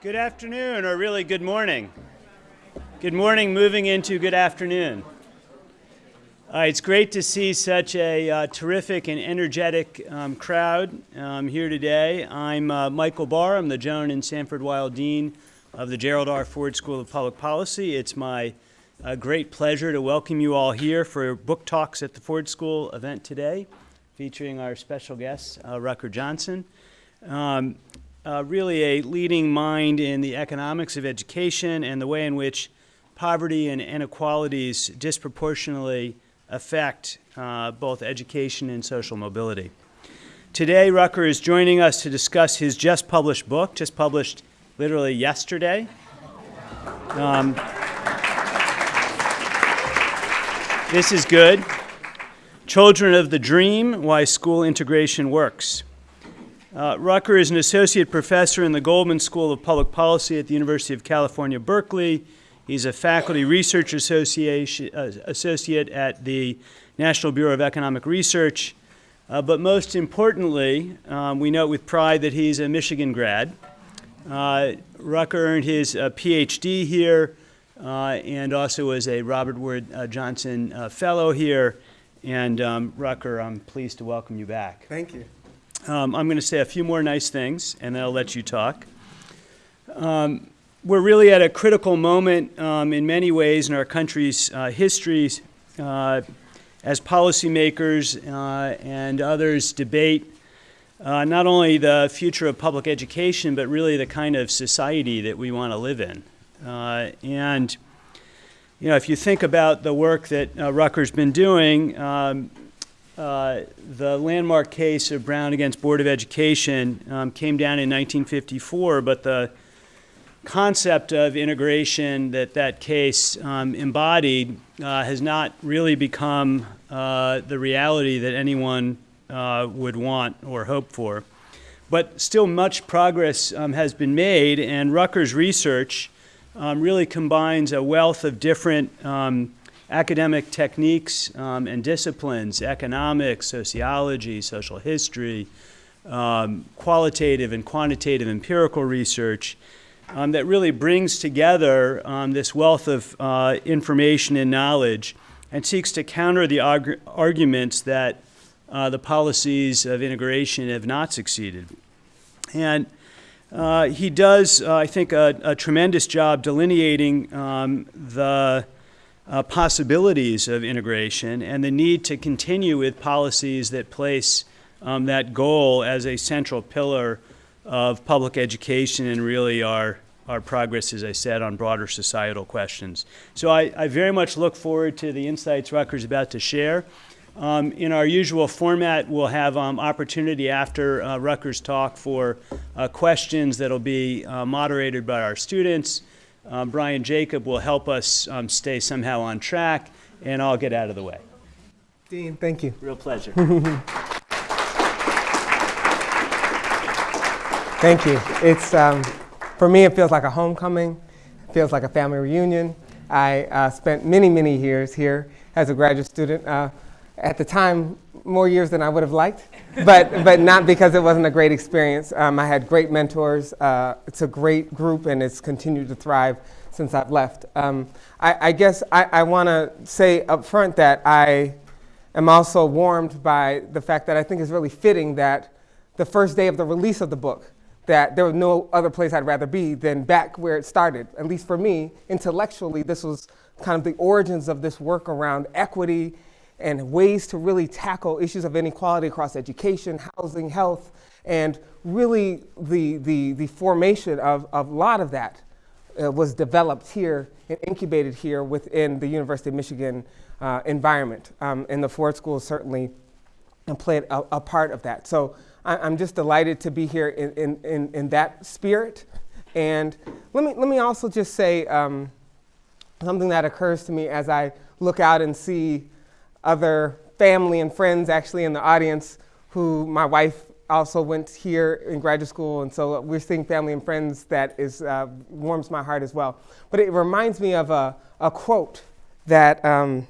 Good afternoon, or really good morning. Good morning, moving into good afternoon. Uh, it's great to see such a uh, terrific and energetic um, crowd um, here today. I'm uh, Michael Barr. I'm the Joan and Sanford Weill Dean of the Gerald R. Ford School of Public Policy. It's my uh, great pleasure to welcome you all here for Book Talks at the Ford School event today, featuring our special guest, uh, Rucker Johnson. Um, uh, really a leading mind in the economics of education and the way in which poverty and inequalities disproportionately affect uh, both education and social mobility. Today, Rucker is joining us to discuss his just published book, just published literally yesterday. Um, this is good. Children of the Dream, Why School Integration Works. Uh, Rucker is an associate professor in the Goldman School of Public Policy at the University of California, Berkeley. He's a faculty research association, uh, associate at the National Bureau of Economic Research. Uh, but most importantly, um, we note with pride that he's a Michigan grad. Uh, Rucker earned his uh, PhD here uh, and also was a Robert Wood Johnson Fellow here. And um, Rucker, I'm pleased to welcome you back. Thank you. Um, I'm going to say a few more nice things, and then I'll let you talk. Um, we're really at a critical moment um, in many ways in our country's uh, history uh, as policymakers uh, and others debate uh, not only the future of public education, but really the kind of society that we want to live in. Uh, and you know, if you think about the work that uh, Rucker's been doing, um, uh, the landmark case of Brown against Board of Education um, came down in 1954, but the concept of integration that that case um, embodied uh, has not really become uh, the reality that anyone uh, would want or hope for. But still much progress um, has been made, and Rucker's research um, really combines a wealth of different um, academic techniques um, and disciplines, economics, sociology, social history, um, qualitative and quantitative empirical research, um, that really brings together um, this wealth of uh, information and knowledge and seeks to counter the arg arguments that uh, the policies of integration have not succeeded. And uh, he does, uh, I think, a, a, tremendous job delineating um, the uh, possibilities of integration and the need to continue with policies that place um, that goal as a central pillar of public education and really our, our progress, as I said, on broader societal questions. So I, I very much look forward to the insights Rucker's about to share. Um, in our usual format, we'll have um, opportunity after uh, Rucker's talk for uh, questions that'll be uh, moderated by our students. Um, Brian Jacob will help us um, stay somehow on track, and I'll get out of the way. Dean, thank you. Real pleasure. thank you. It's, um, for me, it feels like a homecoming. It feels like a family reunion. I uh, spent many, many years here as a graduate student. Uh, at the time, more years than I would have liked, but, but not because it wasn't a great experience. Um, I had great mentors. Uh, it's a great group and it's continued to thrive since I've left. Um, I, I, guess I, I want to say up front that I am also warmed by the fact that I think it's really fitting that the first day of the release of the book, that there was no other place I'd rather be than back where it started. At least for me, intellectually, this was kind of the origins of this work around equity and ways to really tackle issues of inequality across education, housing, health, and really the, the, the formation of, of a lot of that uh, was developed here and incubated here within the University of Michigan uh, environment. Um, and the Ford School certainly played a, a part of that. So I, am just delighted to be here in, in, in, in, that spirit. And let me, let me also just say um, something that occurs to me as I look out and see other family and friends actually in the audience who my wife also went here in graduate school, and so we're seeing family and friends that is, uh, warms my heart as well. But it reminds me of a, a quote that um,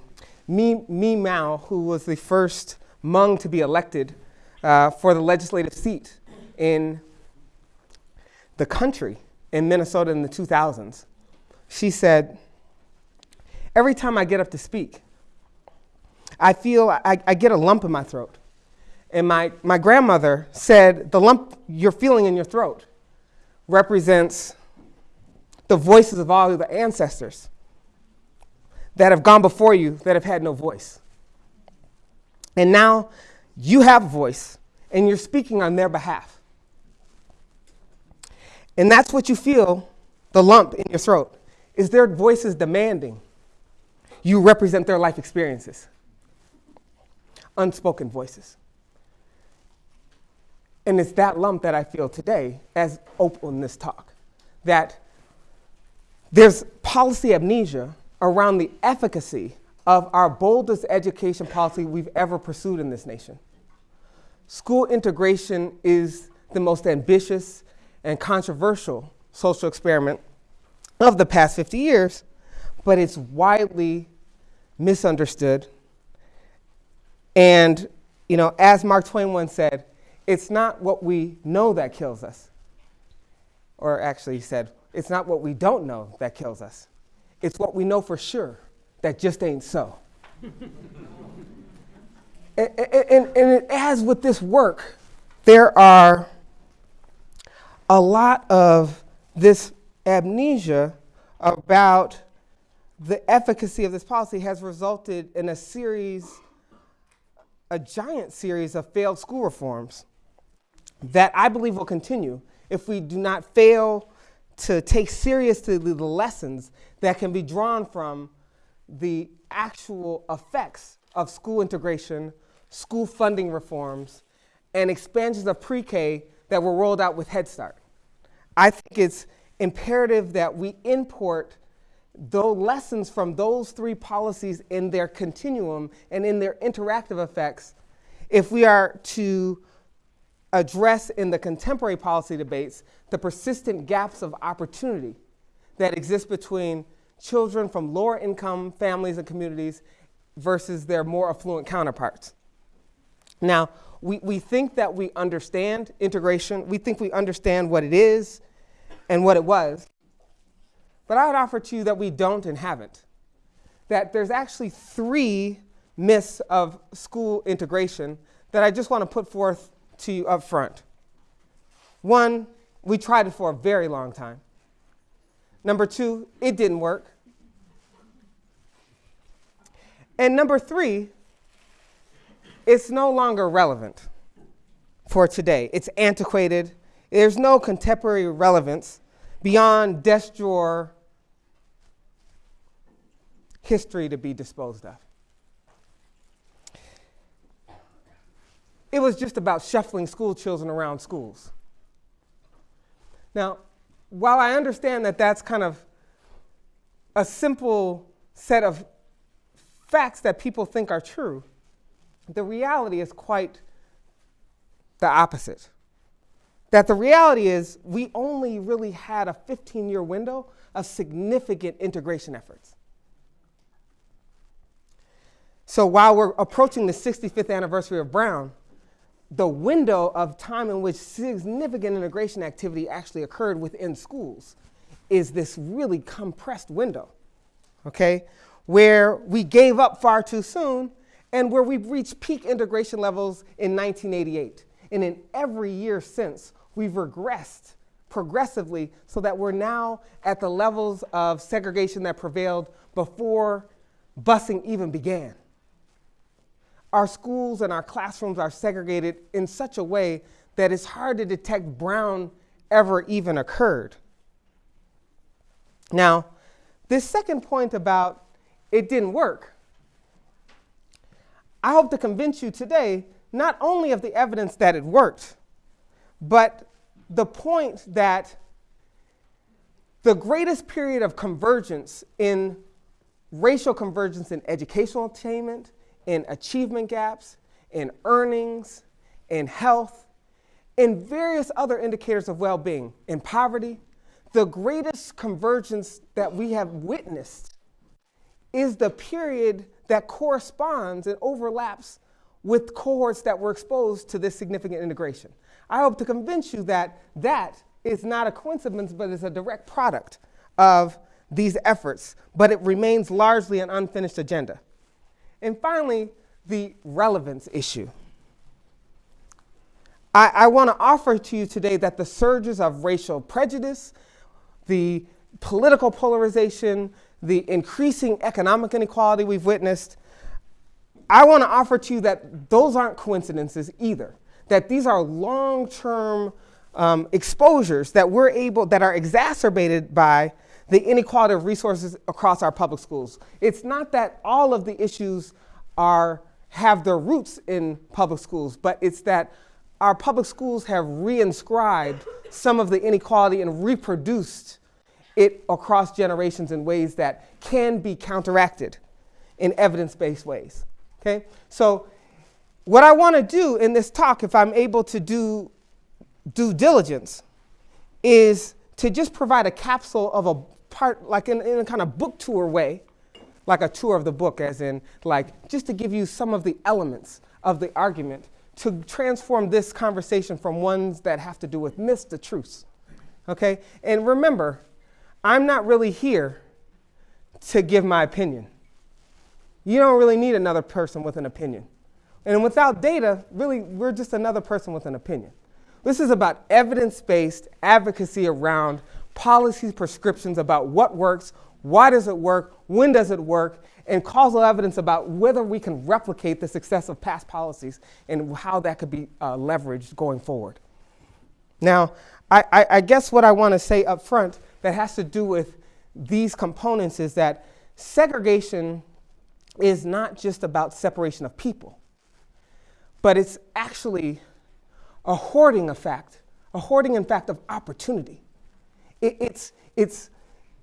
Mee, Mee Moua, who was the first Hmong to be elected uh, for the legislative seat in the country, in Minnesota in the 2000s. She said, Every time I get up to speak, I feel I, I get a lump in my throat. And my, my grandmother said, The lump you're feeling in your throat represents the voices of all of the ancestors that have gone before you that have had no voice. And now you have a voice and you're speaking on their behalf. And that's what you feel the lump in your throat is their voices demanding you represent their life experiences. Unspoken voices. And it's that lump that I feel today as open this talk. That there's policy amnesia around the efficacy of our boldest education policy we've ever pursued in this nation. School integration is the most ambitious and controversial social experiment of the past 50 years, but it's widely misunderstood. And, you know, as Mark Twain once said, it's not what we know that kills us. Or actually, he said, it's not what we don't know that kills us. It's what we know for sure that just ain't so. and, and, and as with this work, there are a lot of this amnesia about the efficacy of this policy has resulted in a series, a giant series of failed school reforms that I believe will continue if we do not fail to take seriously the lessons that can be drawn from the actual effects of school integration, school funding reforms, and expansions of pre K that were rolled out with Head Start. I think it's imperative that we import the lessons from those three policies in their continuum and in their interactive effects if we are to address in the contemporary policy debates the persistent gaps of opportunity that exist between children from lower income families and communities versus their more affluent counterparts. Now, we, we think that we understand integration, we think we understand what it is and what it was, but I would offer to you that we don't and haven't. That there's actually three myths of school integration that I just want to put forth to you up front. One, we tried it for a very long time. Number two, it didn't work. And number three, it's no longer relevant for today. It's antiquated. There's no contemporary relevance beyond desk drawer history to be disposed of. It was just about shuffling school children around schools. Now, while I understand that that's kind of a simple set of facts that people think are true, the reality is quite the opposite. That the reality is, we only really had a 15 year window of significant integration efforts. So while we're approaching the 65th anniversary of Brown, the window of time in which significant integration activity actually occurred within schools is this really compressed window, okay, where we gave up far too soon and where we've reached peak integration levels in 1988. And in every year since, we've regressed progressively so that we're now at the levels of segregation that prevailed before busing even began. Our schools and our classrooms are segregated in such a way that it's hard to detect Brown ever even occurred. Now, this second point about it didn't work, I hope to convince you today not only of the evidence that it worked, but the point that the greatest period of convergence in racial convergence in educational attainment, in achievement gaps, in earnings, in health, in various other indicators of well being, in poverty, the greatest convergence that we have witnessed is the period that corresponds and overlaps with cohorts that were exposed to this significant integration. I hope to convince you that that is not a coincidence, but is a direct product of these efforts, but it remains largely an unfinished agenda. And finally, the relevance issue. I, I want to offer to you today that the surges of racial prejudice, the political polarization, the increasing economic inequality we've witnessed, I want to offer to you that those aren't coincidences either. That these are long-term um, exposures that we're able, that are exacerbated by the inequality of resources across our public schools. It's not that all of the issues are, have their roots in public schools, but it's that our public schools have reinscribed some of the inequality and reproduced it across generations in ways that can be counteracted in evidence-based ways. Okay? So what I want to do in this talk, if I'm able to do due diligence, is to just provide a capsule of a part, like in, in a kind of book tour way, like a tour of the book, as in, like, just to give you some of the elements of the argument to transform this conversation from ones that have to do with myths to truths. Okay? And remember, I'm not really here to give my opinion. You don't really need another person with an opinion. And without data, really, we're just another person with an opinion. This is about evidence based advocacy around policies, prescriptions about what works, why does it work, when does it work, and causal evidence about whether we can replicate the success of past policies and how that could be uh, leveraged going forward. Now, I, I, I guess what I want to say up front that has to do with these components is that segregation is not just about separation of people, but it's actually a hoarding effect, a hoarding effect of opportunity. It, it's, it's,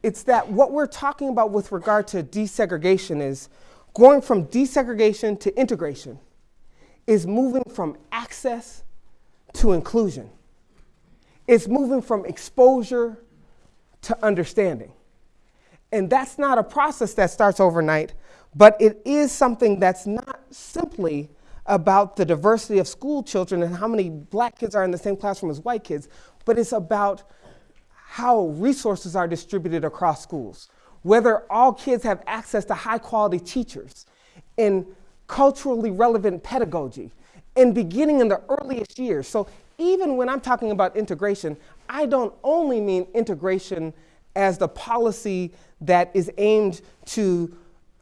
it's that what we're talking about with regard to desegregation is going from desegregation to integration is moving from access to inclusion. It's moving from exposure to understanding. And that's not a process that starts overnight, but it is something that's not simply about the diversity of school children and how many black kids are in the same classroom as white kids, but it's about how resources are distributed across schools, whether all kids have access to high quality teachers and culturally relevant pedagogy, and beginning in the earliest years. So even when I'm talking about integration, I don't only mean integration as the policy that is aimed to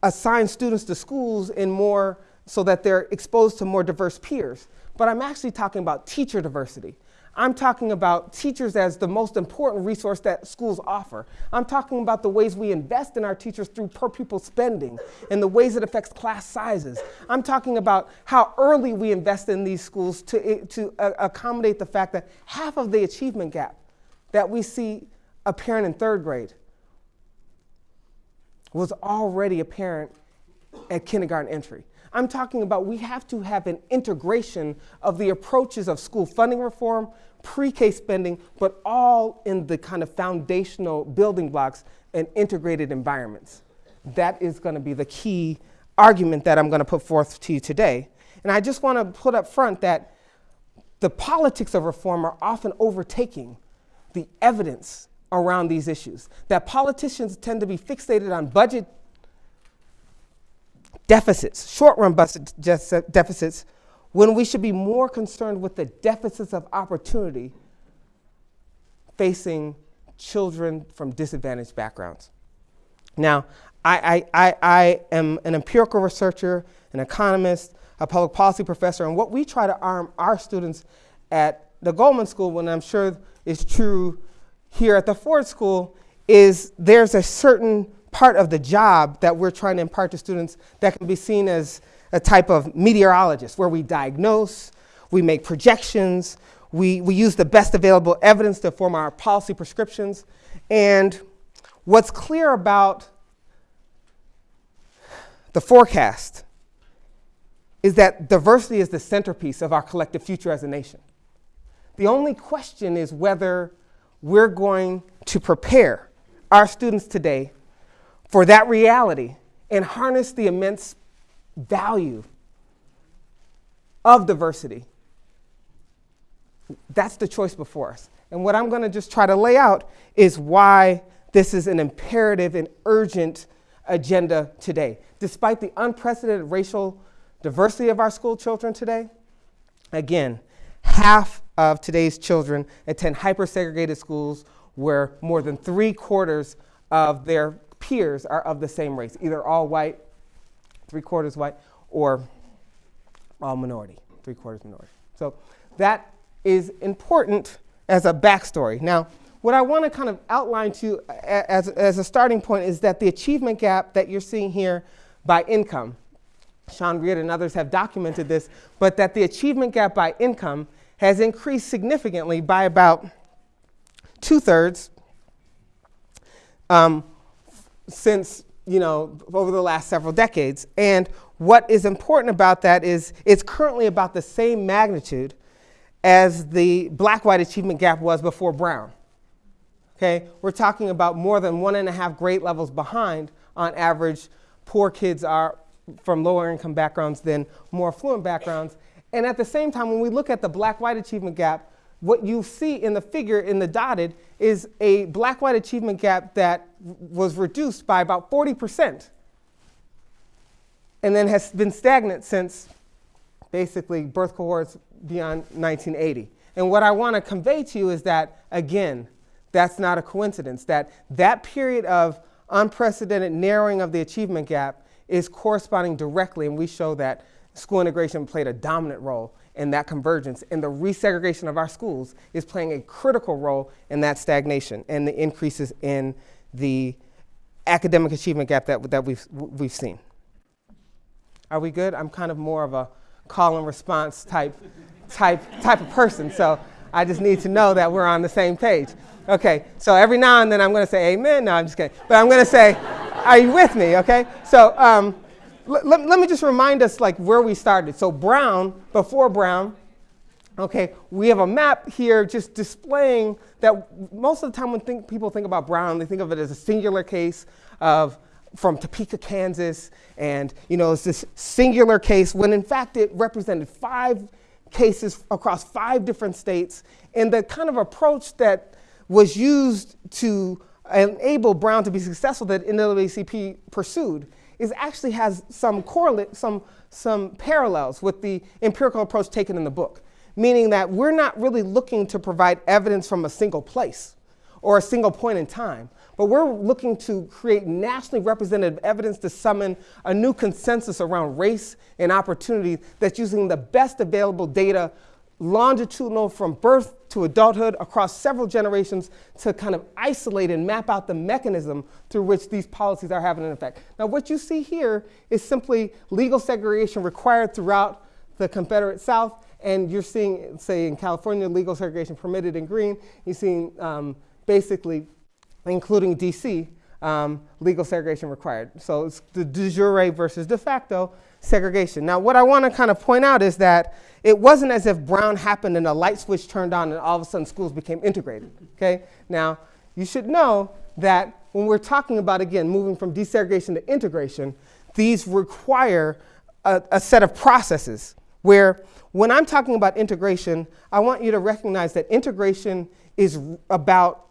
assign students to schools in more so that they're exposed to more diverse peers, but I'm actually talking about teacher diversity. I'm talking about teachers as the most important resource that schools offer. I'm talking about the ways we invest in our teachers through per pupil spending and the ways it affects class sizes. I'm talking about how early we invest in these schools to, to uh, accommodate the fact that half of the achievement gap that we see apparent in third grade was already apparent at kindergarten entry. I'm talking about we have to have an integration of the approaches of school funding reform, pre-K spending, but all in the kind of foundational building blocks and integrated environments. That is going to be the key argument that I'm going to put forth to you today. And I just want to put up front that the politics of reform are often overtaking the evidence around these issues. That politicians tend to be fixated on budget deficits, short run budget deficits, when we should be more concerned with the deficits of opportunity facing children from disadvantaged backgrounds. Now, I, I, I, am an empirical researcher, an economist, a public policy professor, and what we try to arm our students at the Goldman School, and I'm sure is true here at the Ford School, is there's a certain part of the job that we're trying to impart to students that can be seen as a type of meteorologist, where we diagnose, we make projections, we, we use the best available evidence to form our policy prescriptions. And what's clear about the forecast is that diversity is the centerpiece of our collective future as a nation. The only question is whether we're going to prepare our students today for that reality and harness the immense value of diversity. That's the choice before us. And what I'm going to just try to lay out is why this is an imperative and urgent agenda today. Despite the unprecedented racial diversity of our school children today, again, half of today's children attend hyper segregated schools where more than three quarters of their peers are of the same race, either all white, three quarters white, or all minority, three quarters minority. So that is important as a backstory. Now, what I want to kind of outline to you as, as a starting point is that the achievement gap that you're seeing here by income, Sean Reardon and others have documented this, but that the achievement gap by income has increased significantly by about two thirds um, since, you know, over the last several decades. And what is important about that is it's currently about the same magnitude as the black-white achievement gap was before Brown. Okay, we're talking about more than one and a half grade levels behind on average. Poor kids are from lower income backgrounds than more affluent backgrounds. And at the same time, when we look at the black-white achievement gap, what you see in the figure in the dotted is a black-white achievement gap that was reduced by about 40% and then has been stagnant since basically birth cohorts beyond 1980. And what I want to convey to you is that, again, that's not a coincidence, that that period of unprecedented narrowing of the achievement gap is corresponding directly, and we show that school integration played a dominant role in that convergence, and the resegregation of our schools is playing a critical role in that stagnation and the increases in the academic achievement gap that, that we've, we've seen. Are we good? I'm kind of more of a call and response type, type, type of person, so I just need to know that we're on the same page. Okay, so every now and then I'm going to say amen. No, I'm just kidding. But I'm going to say, are you with me? Okay, so um, let, let me just remind us like where we started. So Brown, before Brown, okay, we have a map here just displaying that most of the time when think, people think about Brown, they think of it as a singular case of from Topeka, Kansas, and you know it's this singular case when in fact it represented five cases across five different states, and the kind of approach that was used to enable Brown to be successful that NAACP pursued is actually has some correlate, some, some parallels with the empirical approach taken in the book, meaning that we're not really looking to provide evidence from a single place or a single point in time, but we're looking to create nationally representative evidence to summon a new consensus around race and opportunity that's using the best available data longitudinal from birth to adulthood across several generations to kind of isolate and map out the mechanism through which these policies are having an effect. Now, what you see here is simply legal segregation required throughout the Confederate South, and you're seeing, say, in California, legal segregation permitted in green. You're seeing um, basically, including DC, um, legal segregation required. So it's the de jure versus de facto segregation. Now, what I want to kind of point out is that it wasn't as if Brown happened and a light switch turned on and all of a sudden schools became integrated. Okay? Now, you should know that when we're talking about, again, moving from desegregation to integration, these require a, a set of processes where when I'm talking about integration, I want you to recognize that integration is about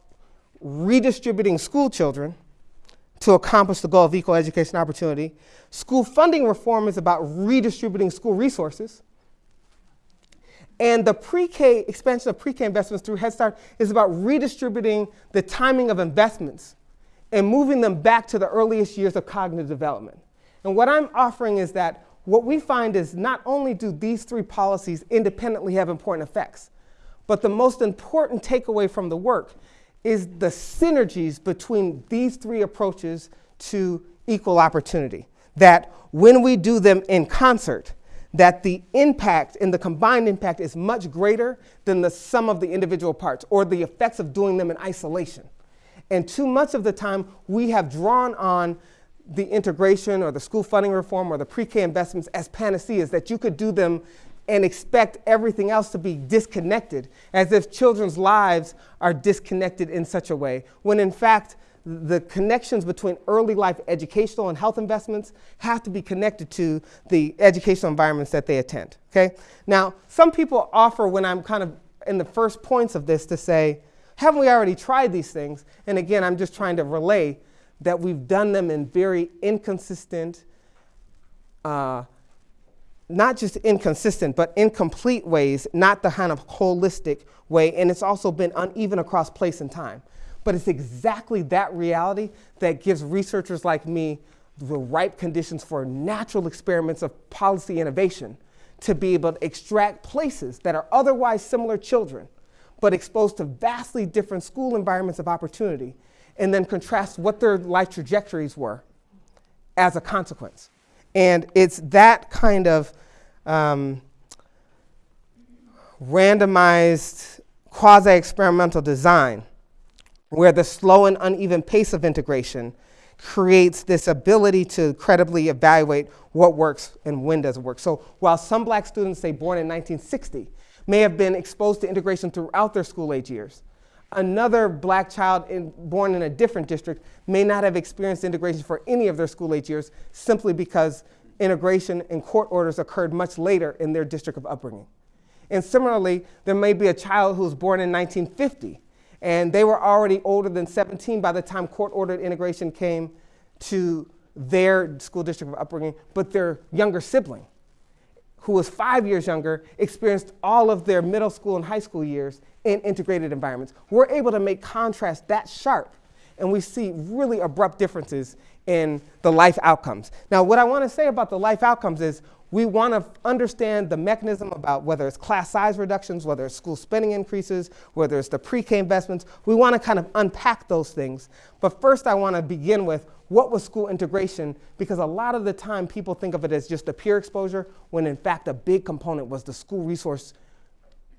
redistributing school children to accomplish the goal of equal education opportunity. School funding reform is about redistributing school resources. And the pre-K expansion of pre-K investments through Head Start is about redistributing the timing of investments and moving them back to the earliest years of cognitive development. And what I'm offering is that what we find is not only do these three policies independently have important effects, but the most important takeaway from the work is the synergies between these three approaches to equal opportunity. That when we do them in concert, that the impact and the combined impact is much greater than the sum of the individual parts or the effects of doing them in isolation. And too much of the time, we have drawn on the integration or the school funding reform or the pre-K investments as panaceas, that you could do them and expect everything else to be disconnected, as if children's lives are disconnected in such a way, when in fact, the connections between early life educational and health investments have to be connected to the educational environments that they attend, okay? Now, some people offer when I'm kind of in the first points of this to say, haven't we already tried these things? And again, I'm just trying to relay that we've done them in very inconsistent, uh, not just inconsistent, but incomplete ways, not the kind of holistic way. And it's also been uneven across place and time. But it's exactly that reality that gives researchers like me the ripe conditions for natural experiments of policy innovation to be able to extract places that are otherwise similar children, but exposed to vastly different school environments of opportunity, and then contrast what their life trajectories were as a consequence. And it's that kind of um, randomized quasi experimental design where the slow and uneven pace of integration creates this ability to credibly evaluate what works and when does it work. So while some black students, say born in 1960, may have been exposed to integration throughout their school age years, another black child in, born in a different district may not have experienced integration for any of their school age years simply because integration and court orders occurred much later in their district of upbringing. And similarly, there may be a child who was born in 1950 and they were already older than 17 by the time court-ordered integration came to their school district of upbringing, but their younger sibling, who was five years younger, experienced all of their middle school and high school years in integrated environments. We're able to make contrast that sharp, and we see really abrupt differences in the life outcomes. Now, what I want to say about the life outcomes is we want to understand the mechanism about whether it's class size reductions, whether it's school spending increases, whether it's the pre-K investments. We want to kind of unpack those things. But first I want to begin with what was school integration because a lot of the time people think of it as just a peer exposure when in fact a big component was the school resource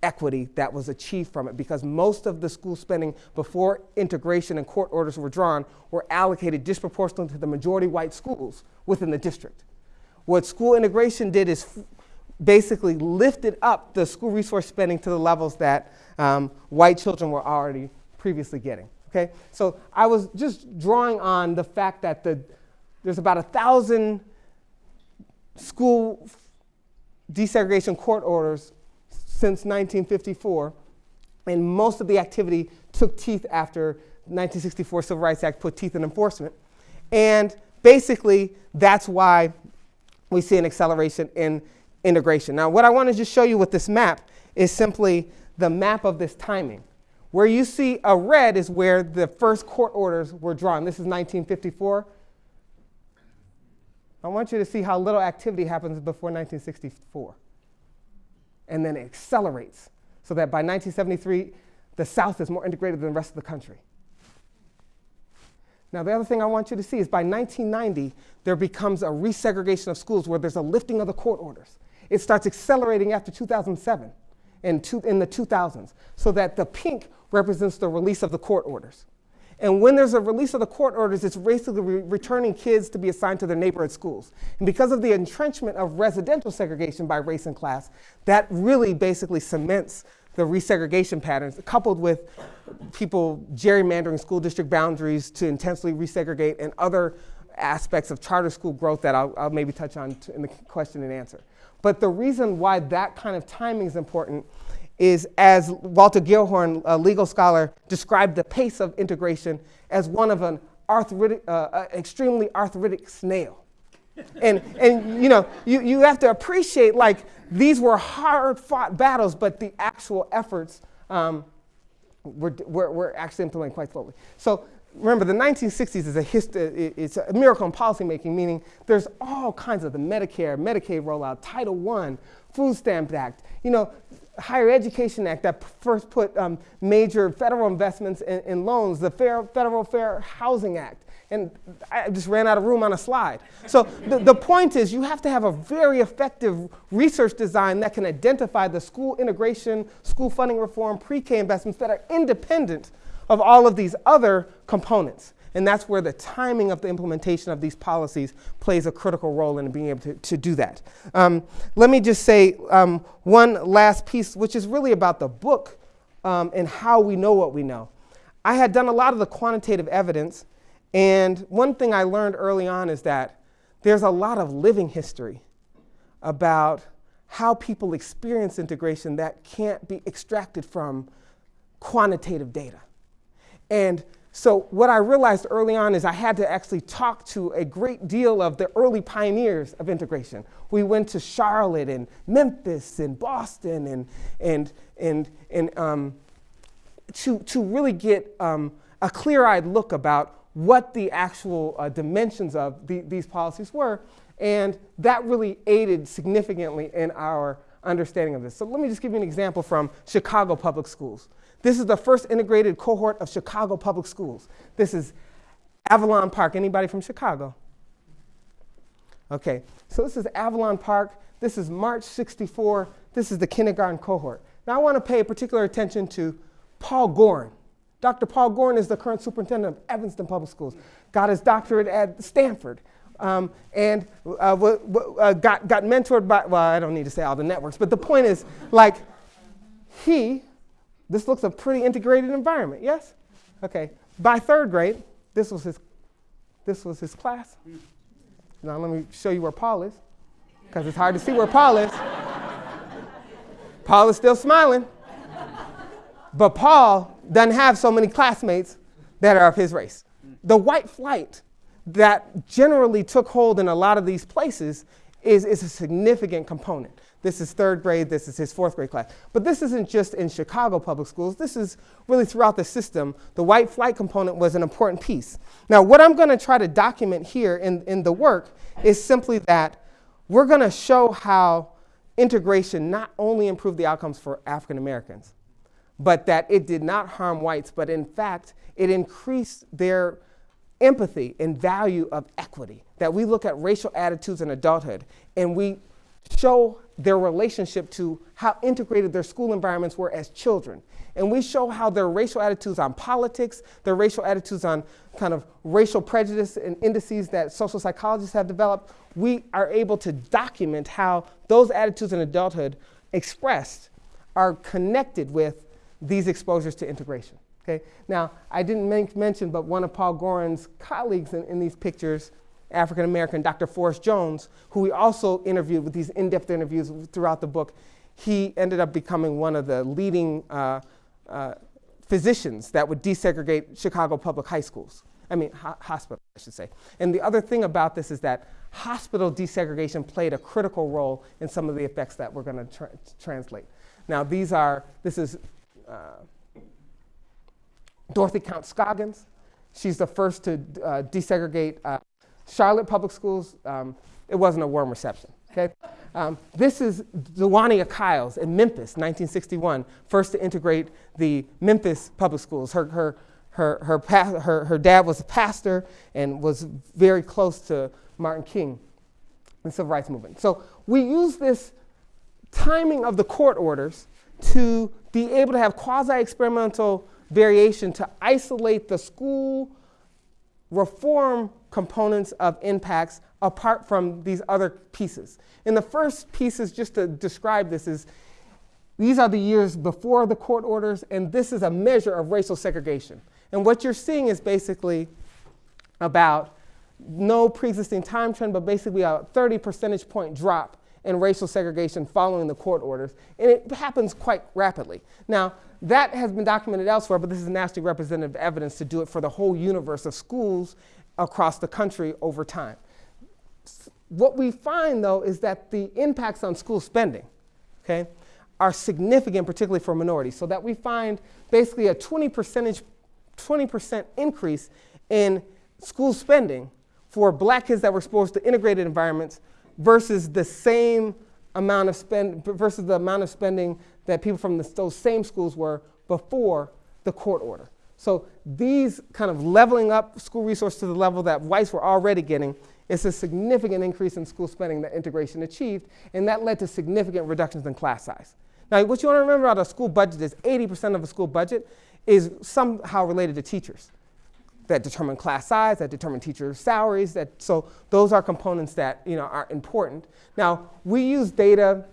equity that was achieved from it because most of the school spending before integration and court orders were drawn were allocated disproportionately to the majority white schools within the district. What school integration did is basically lifted up the school resource spending to the levels that um, white children were already previously getting. Okay, so I was just drawing on the fact that the, there's about a thousand school desegregation court orders since 1954, and most of the activity took teeth after 1964 Civil Rights Act put teeth in enforcement. And basically, that's why we see an acceleration in integration. Now, what I want to just show you with this map is simply the map of this timing. Where you see a red is where the first court orders were drawn. This is 1954. I want you to see how little activity happens before 1964. And then it accelerates so that by 1973, the South is more integrated than the rest of the country. Now, the other thing I want you to see is by 1990, there becomes a resegregation of schools where there's a lifting of the court orders. It starts accelerating after 2007 and two, in the 2000s, so that the pink represents the release of the court orders. And when there's a release of the court orders, it's basically re returning kids to be assigned to their neighborhood schools. And because of the entrenchment of residential segregation by race and class, that really basically cements the resegregation patterns, coupled with people gerrymandering school district boundaries to intensely resegregate and other aspects of charter school growth that I'll, I'll maybe touch on in the question and answer. But the reason why that kind of timing is important is as Walter Gellhorn, a legal scholar, described the pace of integration as one of an arthritic, uh, extremely arthritic snail. and, and you know, you, you have to appreciate like these were hard fought battles, but the actual efforts um, were, were, were actually implemented quite slowly. So remember, the 1960s is a history, it's a miracle in policymaking, meaning there's all kinds of the Medicare, Medicaid rollout, Title I, Food Stamp Act, you know, Higher Education Act that first put um, major federal investments in, in loans, the Fair, Federal Fair Housing Act, and I just ran out of room on a slide. So the, the point is you have to have a very effective research design that can identify the school integration, school funding reform, pre-K investments that are independent of all of these other components. And that's where the timing of the implementation of these policies plays a critical role in being able to, to do that. Um, let me just say um, one last piece, which is really about the book um, and how we know what we know. I had done a lot of the quantitative evidence and one thing I learned early on is that there's a lot of living history about how people experience integration that can't be extracted from quantitative data. And so what I realized early on is I had to actually talk to a great deal of the early pioneers of integration. We went to Charlotte and Memphis and Boston and, and, and, and um, to, to really get um, a clear-eyed look about what the actual uh, dimensions of the, these policies were. And that really aided significantly in our understanding of this. So let me just give you an example from Chicago Public Schools. This is the first integrated cohort of Chicago Public Schools. This is Avalon Park. Anybody from Chicago? Okay, so this is Avalon Park. This is March 64. This is the kindergarten cohort. Now I want to pay particular attention to Paul Goren. Dr. Paul Goren is the current superintendent of Evanston Public Schools. Got his doctorate at Stanford. Um, and uh, uh, got, got mentored by, well, I don't need to say all the networks, but the point is, like, he this looks a pretty integrated environment, yes? Okay. By third grade, this was his, this was his class. Now let me show you where Paul is, because it's hard to see where Paul is. Paul is still smiling. But Paul doesn't have so many classmates that are of his race. The white flight that generally took hold in a lot of these places is, is a significant component. This is third grade, this is his fourth grade class. But this isn't just in Chicago public schools, this is really throughout the system. The white flight component was an important piece. Now, what I'm going to try to document here in, in the work is simply that we're going to show how integration not only improved the outcomes for African Americans, but that it did not harm whites, but in fact, it increased their empathy and value of equity. That we look at racial attitudes in adulthood and we show their relationship to how integrated their school environments were as children. And we show how their racial attitudes on politics, their racial attitudes on kind of racial prejudice and indices that social psychologists have developed, we are able to document how those attitudes in adulthood expressed are connected with these exposures to integration. Okay? Now, I didn't mention, but one of Paul Goren's colleagues in, in these pictures African American, Dr. Forrest Jones, who we also interviewed with these in depth interviews throughout the book. He ended up becoming one of the leading uh, uh, physicians that would desegregate Chicago public high schools. I mean, ho- hospitals, I should say. And the other thing about this is that hospital desegregation played a critical role in some of the effects that we're going to tra- translate. Now, these are, this is uh, Dorothy Counts-Scoggins. She's the first to uh, desegregate uh, Charlotte Public Schools, um, it wasn't a warm reception. Okay? Um, this is Dwania Kyles in Memphis, 1961, first to integrate the Memphis public schools. Her, her, her, her, pa- her, her dad was a pastor and was very close to Martin King, and the civil rights movement. So we use this timing of the court orders to be able to have quasi experimental variation to isolate the school reform components of impacts apart from these other pieces. And the first pieces, just to describe this, is these are the years before the court orders, and this is a measure of racial segregation. And what you're seeing is basically about no pre-existing time trend, but basically a 30 percentage point drop in racial segregation following the court orders. And it happens quite rapidly. Now, that has been documented elsewhere, but this is nationally representative evidence to do it for the whole universe of schools across the country over time. What we find though is that the impacts on school spending, okay, are significant, particularly for minorities, so that we find basically a 20 percentage, 20% increase in school spending for black kids that were exposed to integrated environments versus the same amount of spend versus the amount of spending that people from the, those same schools were before the court order. So these kind of leveling up school resources to the level that whites were already getting is a significant increase in school spending that integration achieved, and that led to significant reductions in class size. Now, what you want to remember about a school budget is 80% of a school budget is somehow related to teachers that determine class size, that determine teacher salaries. That, so those are components that you know, are important. Now, we use data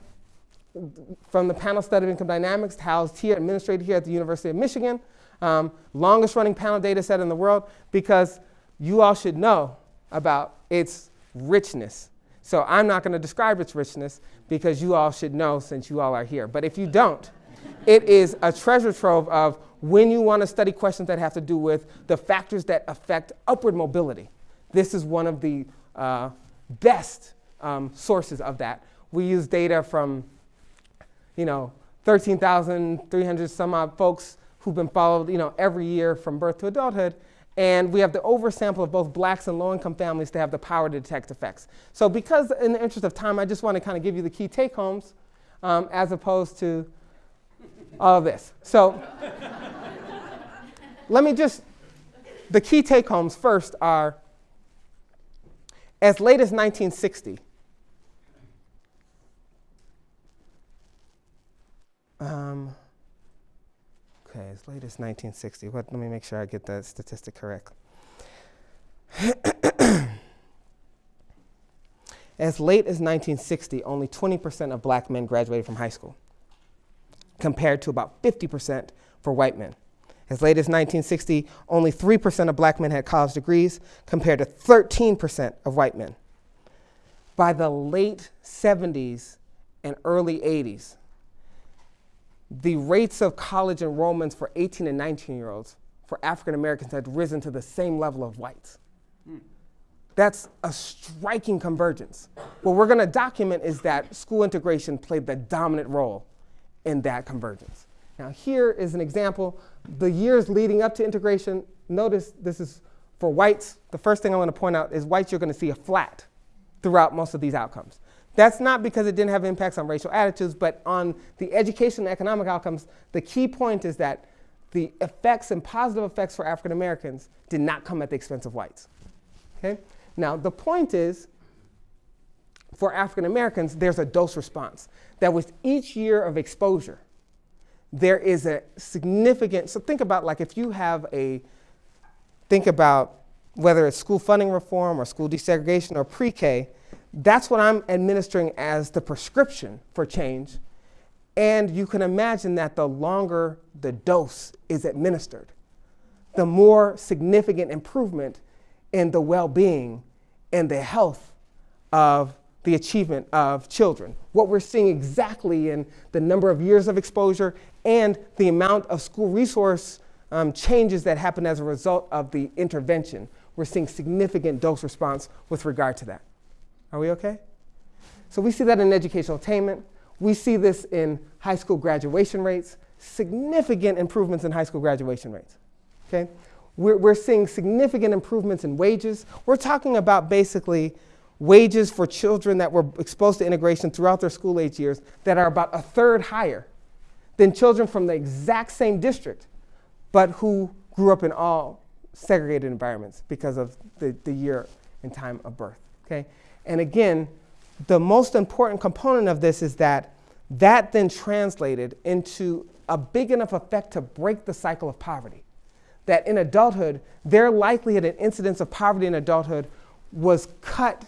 from the panel study of income dynamics housed here, administrated here at the University of Michigan um, longest running panel data set in the world, because you all should know about its richness. So I'm not going to describe its richness because you all should know since you all are here. But if you don't, It is a treasure trove of when you want to study questions that have to do with the factors that affect upward mobility. This is one of the uh, best um, sources of that. We use data from, you know, 13,300 some odd folks who've been followed, you know, every year from birth to adulthood. And we have the oversample of both blacks and low-income families to have the power to detect effects. So because in the interest of time, I just want to kind of give you the key take-homes um, as opposed to all of this. So let me just, the key take-homes first are as late as 1960, um, okay, as late as 1960. What, let me make sure I get that statistic correct. as late as 1960, only 20% of black men graduated from high school, compared to about 50% for white men. As late as 1960, only 3% of black men had college degrees, compared to 13% of white men. By the late 70s and early 80s, the rates of college enrollments for 18 and 19 year olds for African Americans had risen to the same level of whites. That's a striking convergence. What we're going to document is that school integration played the dominant role in that convergence. Now, here is an example. The years leading up to integration, notice this is for whites. The first thing I want to point out is whites, you're going to see a flat throughout most of these outcomes. That's not because it didn't have impacts on racial attitudes, but on the education and economic outcomes, the key point is that the effects and positive effects for African Americans did not come at the expense of whites. Okay? Now, the point is, for African Americans, there's a dose response. That with each year of exposure, there is a significant, so think about like if you have a, think about whether it's school funding reform or school desegregation or pre-K, that's what I'm administering as the prescription for change. And you can imagine that the longer the dose is administered, the more significant improvement in the well-being and the health of the achievement of children. What we're seeing exactly in the number of years of exposure and the amount of school resource um, changes that happen as a result of the intervention. We're seeing significant dose response with regard to that. Are we okay? So we see that in educational attainment. We see this in high school graduation rates, significant improvements in high school graduation rates. Okay? We're, we're seeing significant improvements in wages. We're talking about basically wages for children that were exposed to integration throughout their school age years that are about a third higher than children from the exact same district, but who grew up in all segregated environments because of the, the year and time of birth. Okay? And again, the most important component of this is that that then translated into a big enough effect to break the cycle of poverty. That in adulthood, their likelihood and incidence of poverty in adulthood was cut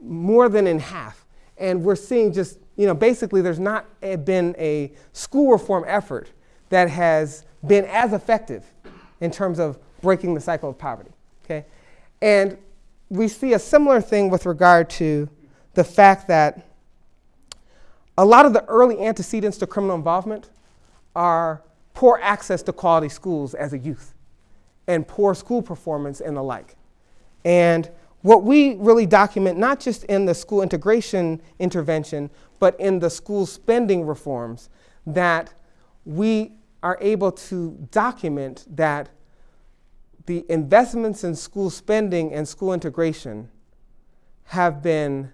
more than in half. And we're seeing just, you know, basically there's not been a school reform effort that has been as effective in terms of breaking the cycle of poverty. Okay? And we see a similar thing with regard to the fact that a lot of the early antecedents to criminal involvement are poor access to quality schools as a youth and poor school performance and the like. And what we really document, not just in the school integration intervention, but in the school spending reforms, that we are able to document that the investments in school spending and school integration have been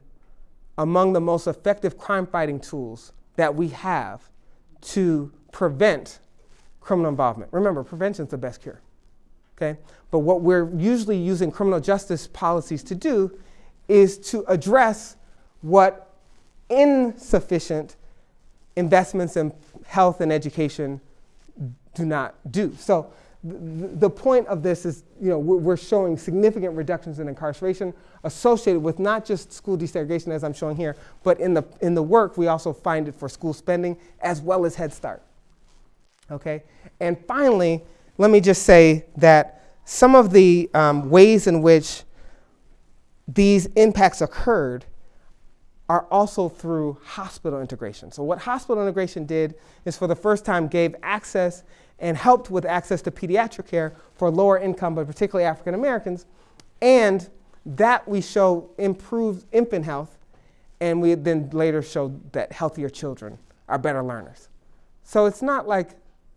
among the most effective crime fighting tools that we have to prevent criminal involvement. Remember, prevention is the best cure. Okay? But what we're usually using criminal justice policies to do is to address what insufficient investments in health and education do not do. So the point of this is, you know, we're showing significant reductions in incarceration associated with not just school desegregation as I'm showing here, but in the, in the work we also find it for school spending as well as Head Start. Okay? And finally, let me just say that some of the um, ways in which these impacts occurred are also through hospital integration. So, what hospital integration did is for the first time gave access and helped with access to pediatric care for lower income, but particularly African Americans. And that we show improved infant health, and we then later showed that healthier children are better learners. So, it's not like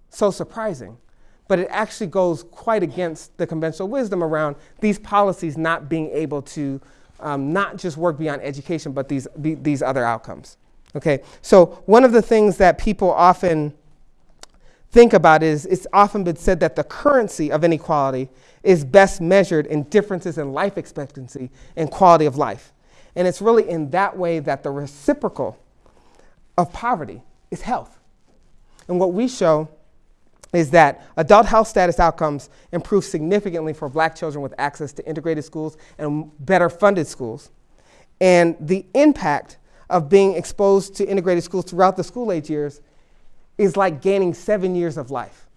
so surprising, but it actually goes quite against the conventional wisdom around these policies not being able to um, not just work beyond education, but these, be, these other outcomes. Okay, so one of the things that people often think about is it's often been said that the currency of inequality is best measured in differences in life expectancy and quality of life. And it's really in that way that the reciprocal of poverty is health. And what we show is that adult health status outcomes improve significantly for black children with access to integrated schools and better funded schools. And the impact of being exposed to integrated schools throughout the school age years is like gaining seven years of life.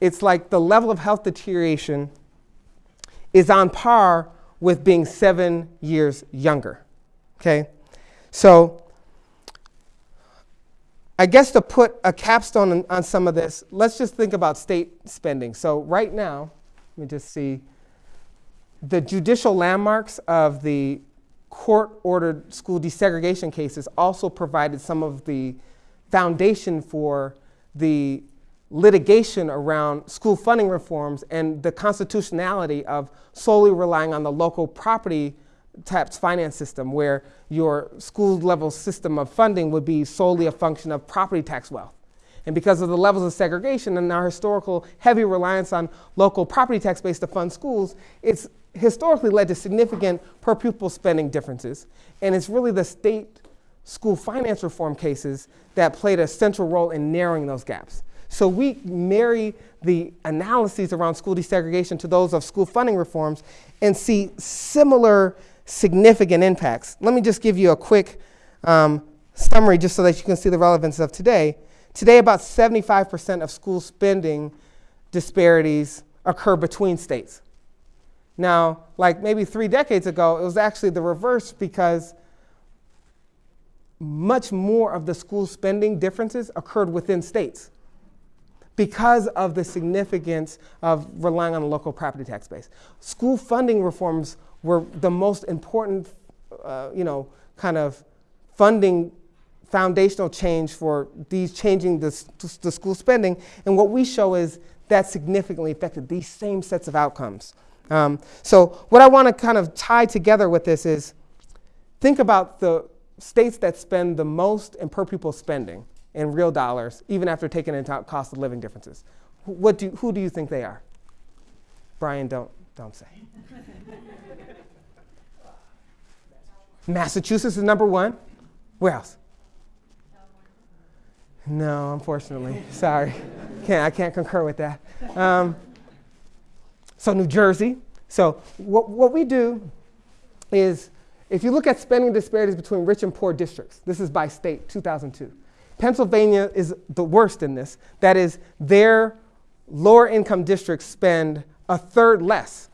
It's like the level of health deterioration is on par with being seven years younger. Okay? So I guess to put a capstone on, on, some of this, let's just think about state spending. So, right now, let me just see the judicial landmarks of the court ordered school desegregation cases also provided some of the foundation for the litigation around school funding reforms and the constitutionality of solely relying on the local property tax finance system where your school level system of funding would be solely a function of property tax wealth. And because of the levels of segregation and our historical heavy reliance on local property tax base to fund schools, it's historically led to significant per pupil spending differences. And it's really the state school finance reform cases that played a central role in narrowing those gaps. So we marry the analyses around school desegregation to those of school funding reforms and see similar significant impacts. Let me just give you a quick um, summary just so that you can see the relevance of today. Today, about 75% of school spending disparities occur between states. Now, like maybe three decades ago, it was actually the reverse because much more of the school spending differences occurred within states because of the significance of relying on the local property tax base. School funding reforms were the most important, uh, you know, kind of funding foundational change for these changing the, the school spending. And what we show is that significantly affected these same sets of outcomes. Um, so what I want to kind of tie together with this is think about the states that spend the most in per pupil spending in real dollars, even after taking into account cost of living differences. What do, who do you think they are? Brian, don't, don't say. Massachusetts is number one. Where else? No, unfortunately. Sorry. Can't, I can't concur with that. Um, so, New Jersey. So, what, what we do is if you look at spending disparities between rich and poor districts, this is by state, 2002. Pennsylvania is the worst in this. That is, their lower income districts spend a third less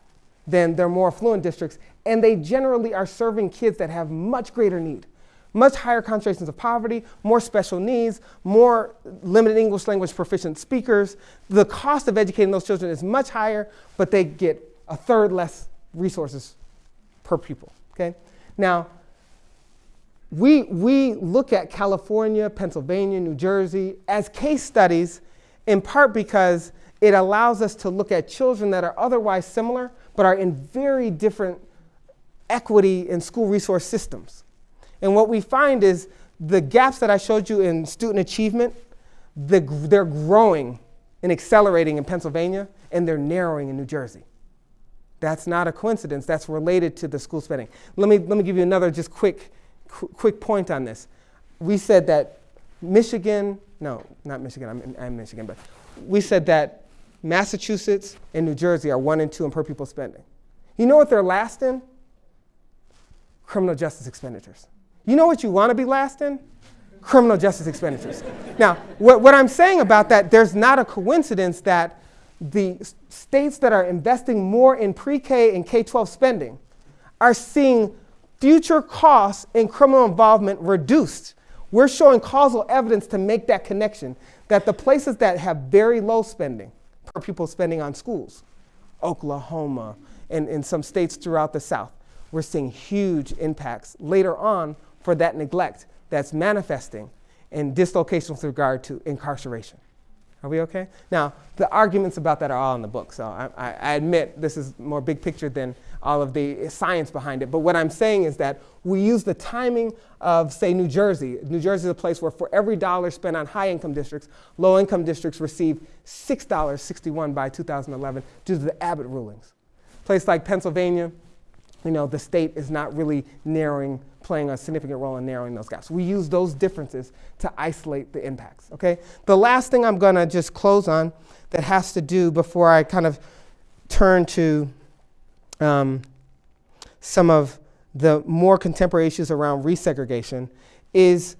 than their more affluent districts, and they generally are serving kids that have much greater need, much higher concentrations of poverty, more special needs, more limited English language proficient speakers. The cost of educating those children is much higher, but they get a third less resources per pupil. Okay? Now, we, we look at California, Pennsylvania, New Jersey as case studies in part because it allows us to look at children that are otherwise similar but are in very different equity in school resource systems. And what we find is the gaps that I showed you in student achievement, the, they're growing and accelerating in Pennsylvania, and they're narrowing in New Jersey. That's not a coincidence. That's related to the school spending. Let me, let me give you another just quick, qu- quick point on this. We said that Michigan, no, not Michigan, I'm, I'm Michigan, but we said that Massachusetts and New Jersey are one and two in per pupil spending. You know what they're last in? criminal justice expenditures. You know what you want to be last in? Criminal justice expenditures. now, what, what I'm saying about that, there's not a coincidence that the states that are investing more in pre K and K 12 spending are seeing future costs in criminal involvement reduced. We're showing causal evidence to make that connection that the places that have very low spending per pupil spending on schools, Oklahoma, and in some states throughout the South, we're seeing huge impacts later on for that neglect that's manifesting in dislocation with regard to incarceration. Are we okay? Now, the arguments about that are all in the book, so I, I, admit this is more big picture than all of the science behind it. But what I'm saying is that we use the timing of, say, New Jersey. New Jersey is a place where for every dollar spent on high income districts, low income districts receive $6.61 by 2011 due to the Abbott rulings. A place like Pennsylvania, you know, the state is not really narrowing, playing a significant role in narrowing those gaps. We use those differences to isolate the impacts, okay? The last thing I'm gonna just close on that has to do before I kind of turn to um, some of the more contemporary issues around resegregation is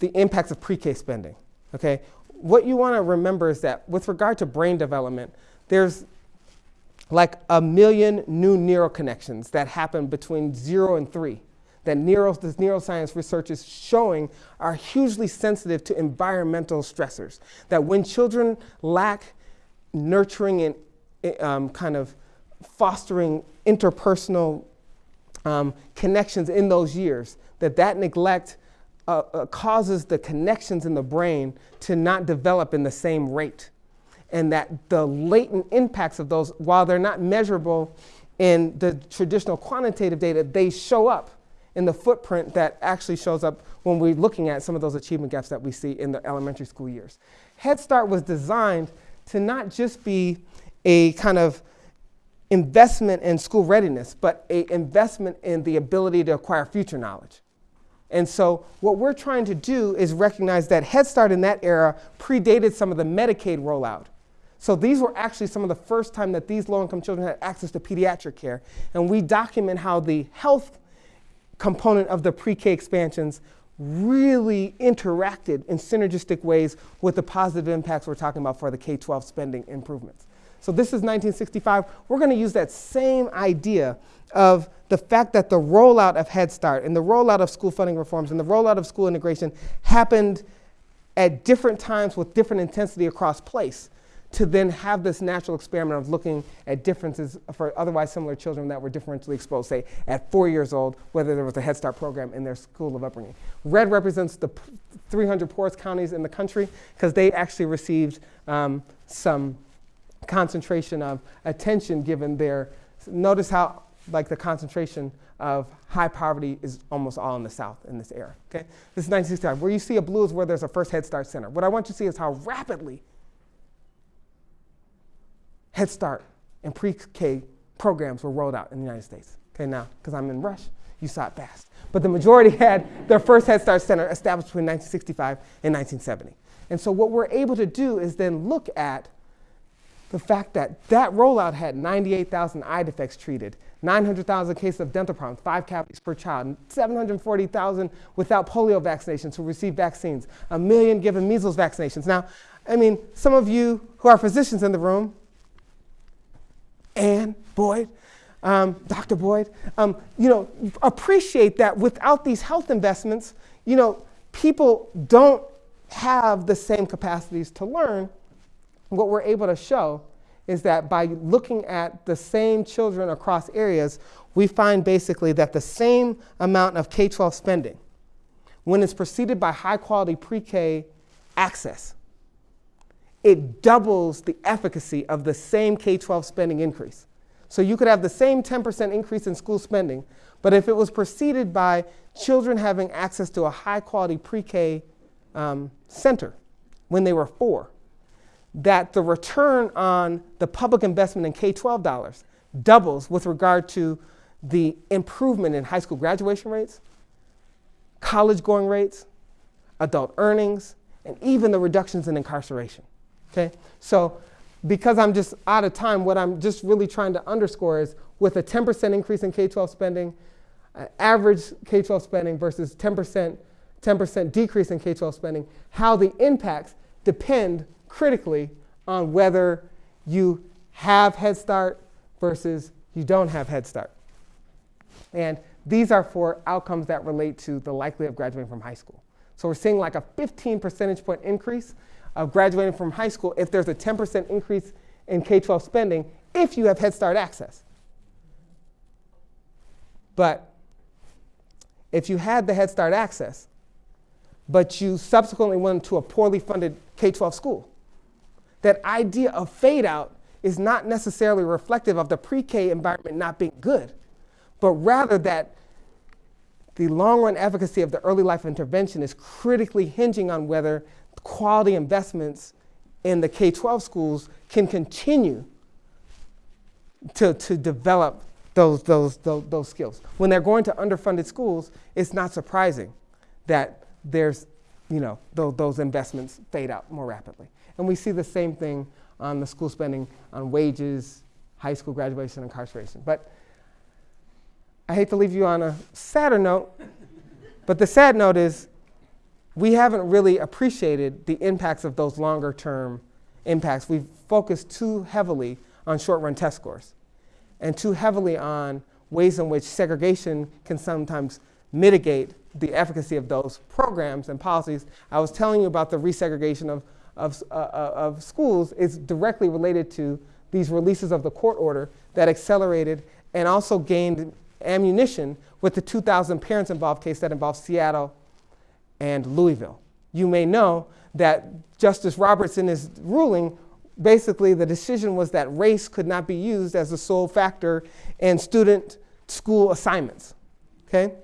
the impacts of pre-K spending, okay? What you wanna remember is that with regard to brain development, there's like a million new neural connections that happen between zero and three that neuro, this neuroscience research is showing are hugely sensitive to environmental stressors. That when children lack nurturing and um, kind of fostering interpersonal um, connections in those years, that that neglect uh, uh, causes the connections in the brain to not develop in the same rate and that the latent impacts of those, while they're not measurable in the traditional quantitative data, they show up in the footprint that actually shows up when we're looking at some of those achievement gaps that we see in the elementary school years. Head Start was designed to not just be a kind of investment in school readiness, but a investment in the ability to acquire future knowledge. And so what we're trying to do is recognize that Head Start in that era predated some of the Medicaid rollout. So these were actually some of the first time that these low-income children had access to pediatric care. And we document how the health component of the pre-K expansions really interacted in synergistic ways with the positive impacts we're talking about for the K-12 spending improvements. So this is 1965. We're going to use that same idea of the fact that the rollout of Head Start and the rollout of school funding reforms and the rollout of school integration happened at different times with different intensity across place to then have this natural experiment of looking at differences for otherwise similar children that were differentially exposed, say at four years old, whether there was a Head Start program in their school of upbringing. Red represents the 300 poorest counties in the country because they actually received um, some concentration of attention given their, notice how like the concentration of high poverty is almost all in the South in this era, okay? This is 1965. Where you see a blue is where there's a first Head Start center. What I want you to see is how rapidly Head Start and pre-K programs were rolled out in the United States. Okay, now, because I'm in rush, you saw it fast. But the majority had their first Head Start Center established between 1965 and 1970. And so what we're able to do is then look at the fact that that rollout had 98,000 eye defects treated, 900,000 cases of dental problems, five cavities per child, 740,000 without polio vaccinations who received vaccines, a million given measles vaccinations. Now, I mean, some of you who are physicians in the room Ann Boyd, um, Dr. Boyd, um, you know, appreciate that without these health investments, you know, people don't have the same capacities to learn. What we're able to show is that by looking at the same children across areas, we find basically that the same amount of K-12 spending, when it's preceded by high quality pre-K access, it doubles the efficacy of the same K-12 spending increase. So you could have the same 10% increase in school spending, but if it was preceded by children having access to a high quality pre-K um, center when they were four, that the return on the public investment in K-12 dollars doubles with regard to the improvement in high school graduation rates, college going rates, adult earnings, and even the reductions in incarceration. Okay? So because I'm just out of time, what I'm just really trying to underscore is with a 10% increase in K-12 spending, uh, average K-12 spending versus 10%, 10% decrease in K-12 spending, how the impacts depend critically on whether you have Head Start versus you don't have Head Start. And These are for outcomes that relate to the likelihood of graduating from high school. So we're seeing like a 15 percentage point increase of graduating from high school if there's a 10% increase in K 12 spending if you have Head Start access. But if you had the Head Start access, but you subsequently went to a poorly funded K 12 school, that idea of fade out is not necessarily reflective of the pre K environment not being good, but rather that the long run efficacy of the early life intervention is critically hinging on whether quality investments in the K 12 schools can continue to, to develop those, those, those, those skills. When they're going to underfunded schools, it's not surprising that there's, you know, those, those investments fade out more rapidly. And we see the same thing on the school spending on wages, high school graduation, incarceration. But I hate to leave you on a sadder note, but the sad note is we haven't really appreciated the impacts of those longer term impacts. We've focused too heavily on short run test scores and too heavily on ways in which segregation can sometimes mitigate the efficacy of those programs and policies. I was telling you about the resegregation of, of, uh, uh of schools is directly related to these releases of the court order that accelerated and also gained ammunition with the 2,000 parents involved case that involved Seattle and Louisville. You may know that Justice Roberts, in his ruling, basically the decision was that race could not be used as a sole factor in student school assignments, okay?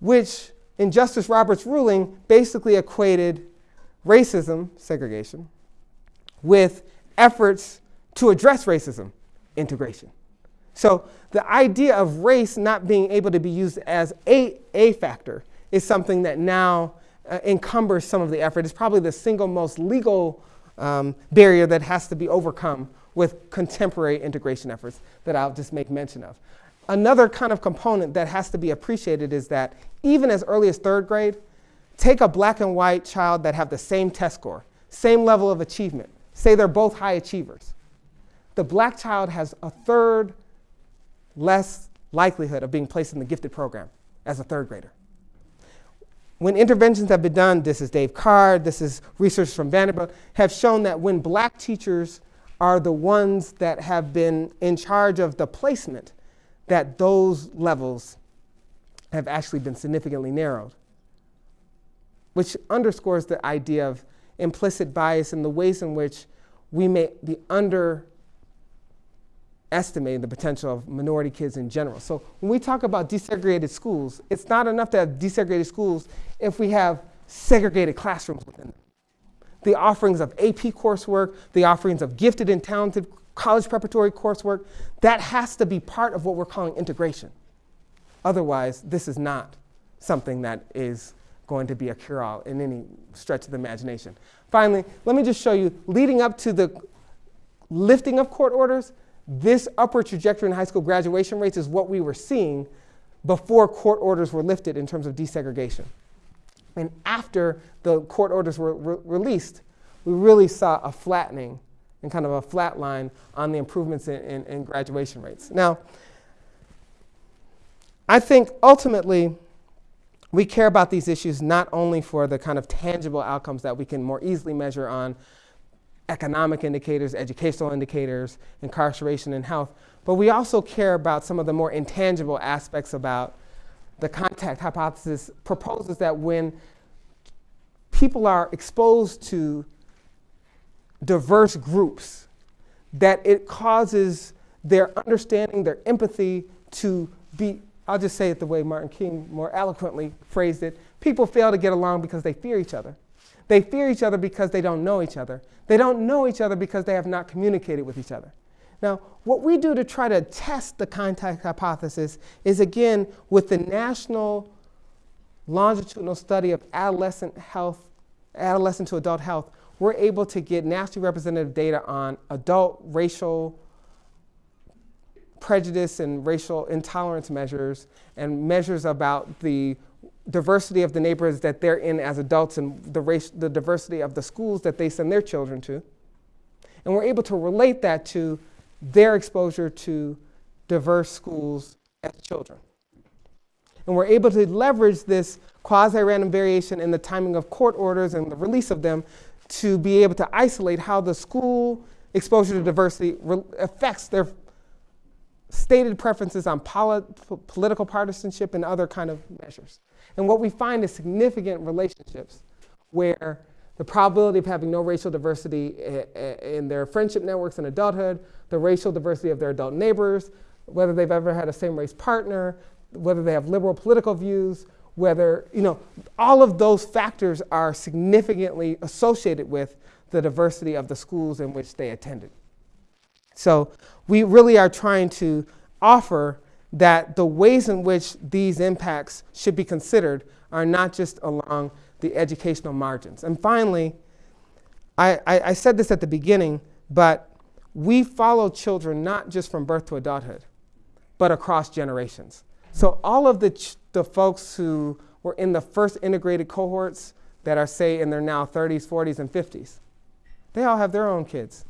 Which, in Justice Roberts' ruling, basically equated racism, segregation, with efforts to address racism, integration. So the idea of race not being able to be used as a, a factor is something that now uh, encumbers some of the effort. It's probably the single most legal um, barrier that has to be overcome with contemporary integration efforts that I'll just make mention of. Another kind of component that has to be appreciated is that even as early as third grade, take a black and white child that have the same test score, same level of achievement, say they're both high achievers. The black child has a third less likelihood of being placed in the gifted program as a third grader. When interventions have been done, this is Dave Card, this is research from Vanderbilt, have shown that when black teachers are the ones that have been in charge of the placement, that those levels have actually been significantly narrowed, which underscores the idea of implicit bias and the ways in which we may be under estimating the potential of minority kids in general. So when we talk about desegregated schools, it's not enough to have desegregated schools if we have segregated classrooms within them. The offerings of AP coursework, the offerings of gifted and talented college preparatory coursework, that has to be part of what we're calling integration. Otherwise, this is not something that is going to be a cure-all in any stretch of the imagination. Finally, let me just show you, leading up to the lifting of court orders, this upward trajectory in high school graduation rates is what we were seeing before court orders were lifted in terms of desegregation. And after the court orders were re released, we really saw a flattening and kind of a flat line on the improvements in, in, in graduation rates. Now, I think ultimately we care about these issues not only for the kind of tangible outcomes that we can more easily measure on economic indicators, educational indicators, incarceration and health, but we also care about some of the more intangible aspects about the contact hypothesis proposes that when people are exposed to diverse groups, that it causes their understanding, their empathy to be, I'll just say it the way Martin King more eloquently phrased it, people fail to get along because they fear each other. They fear each other because they don't know each other. They don't know each other because they have not communicated with each other. Now, what we do to try to test the contact hypothesis is again with the national longitudinal study of adolescent health, adolescent to adult health, we're able to get nationally representative data on adult racial prejudice and racial intolerance measures and measures about the diversity of the neighborhoods that they're in as adults and the, race, the diversity of the schools that they send their children to. And we're able to relate that to their exposure to diverse schools as children. And we're able to leverage this quasi-random variation in the timing of court orders and the release of them to be able to isolate how the school exposure to diversity affects their stated preferences on poli- p- political partisanship and other kind of measures. And what we find is significant relationships where the probability of having no racial diversity in their friendship networks in adulthood, the racial diversity of their adult neighbors, whether they've ever had a same race partner, whether they have liberal political views, whether, you know, all of those factors are significantly associated with the diversity of the schools in which they attended. So we really are trying to offer that the ways in which these impacts should be considered are not just along the educational margins. And finally, I, I, I said this at the beginning, but we follow children not just from birth to adulthood, but across generations. So all of the, the folks who were in the first integrated cohorts that are, say, in their now 30s, 40s, and 50s, they all have their own kids.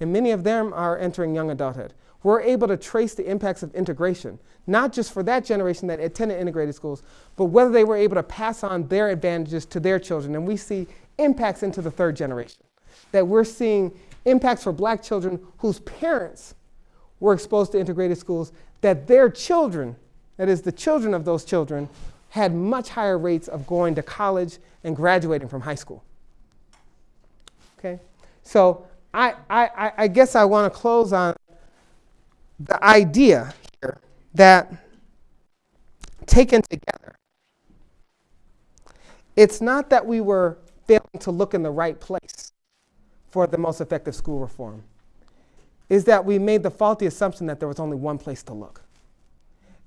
And many of them are entering young adulthood. We're able to trace the impacts of integration, not just for that generation that attended integrated schools, but whether they were able to pass on their advantages to their children. And we see impacts into the third generation. That we're seeing impacts for black children whose parents were exposed to integrated schools, that their children, that is, the children of those children, had much higher rates of going to college and graduating from high school. Okay? So I, I, I guess I want to close on the idea here that taken together, it's not that we were failing to look in the right place for the most effective school reform, is that we made the faulty assumption that there was only one place to look.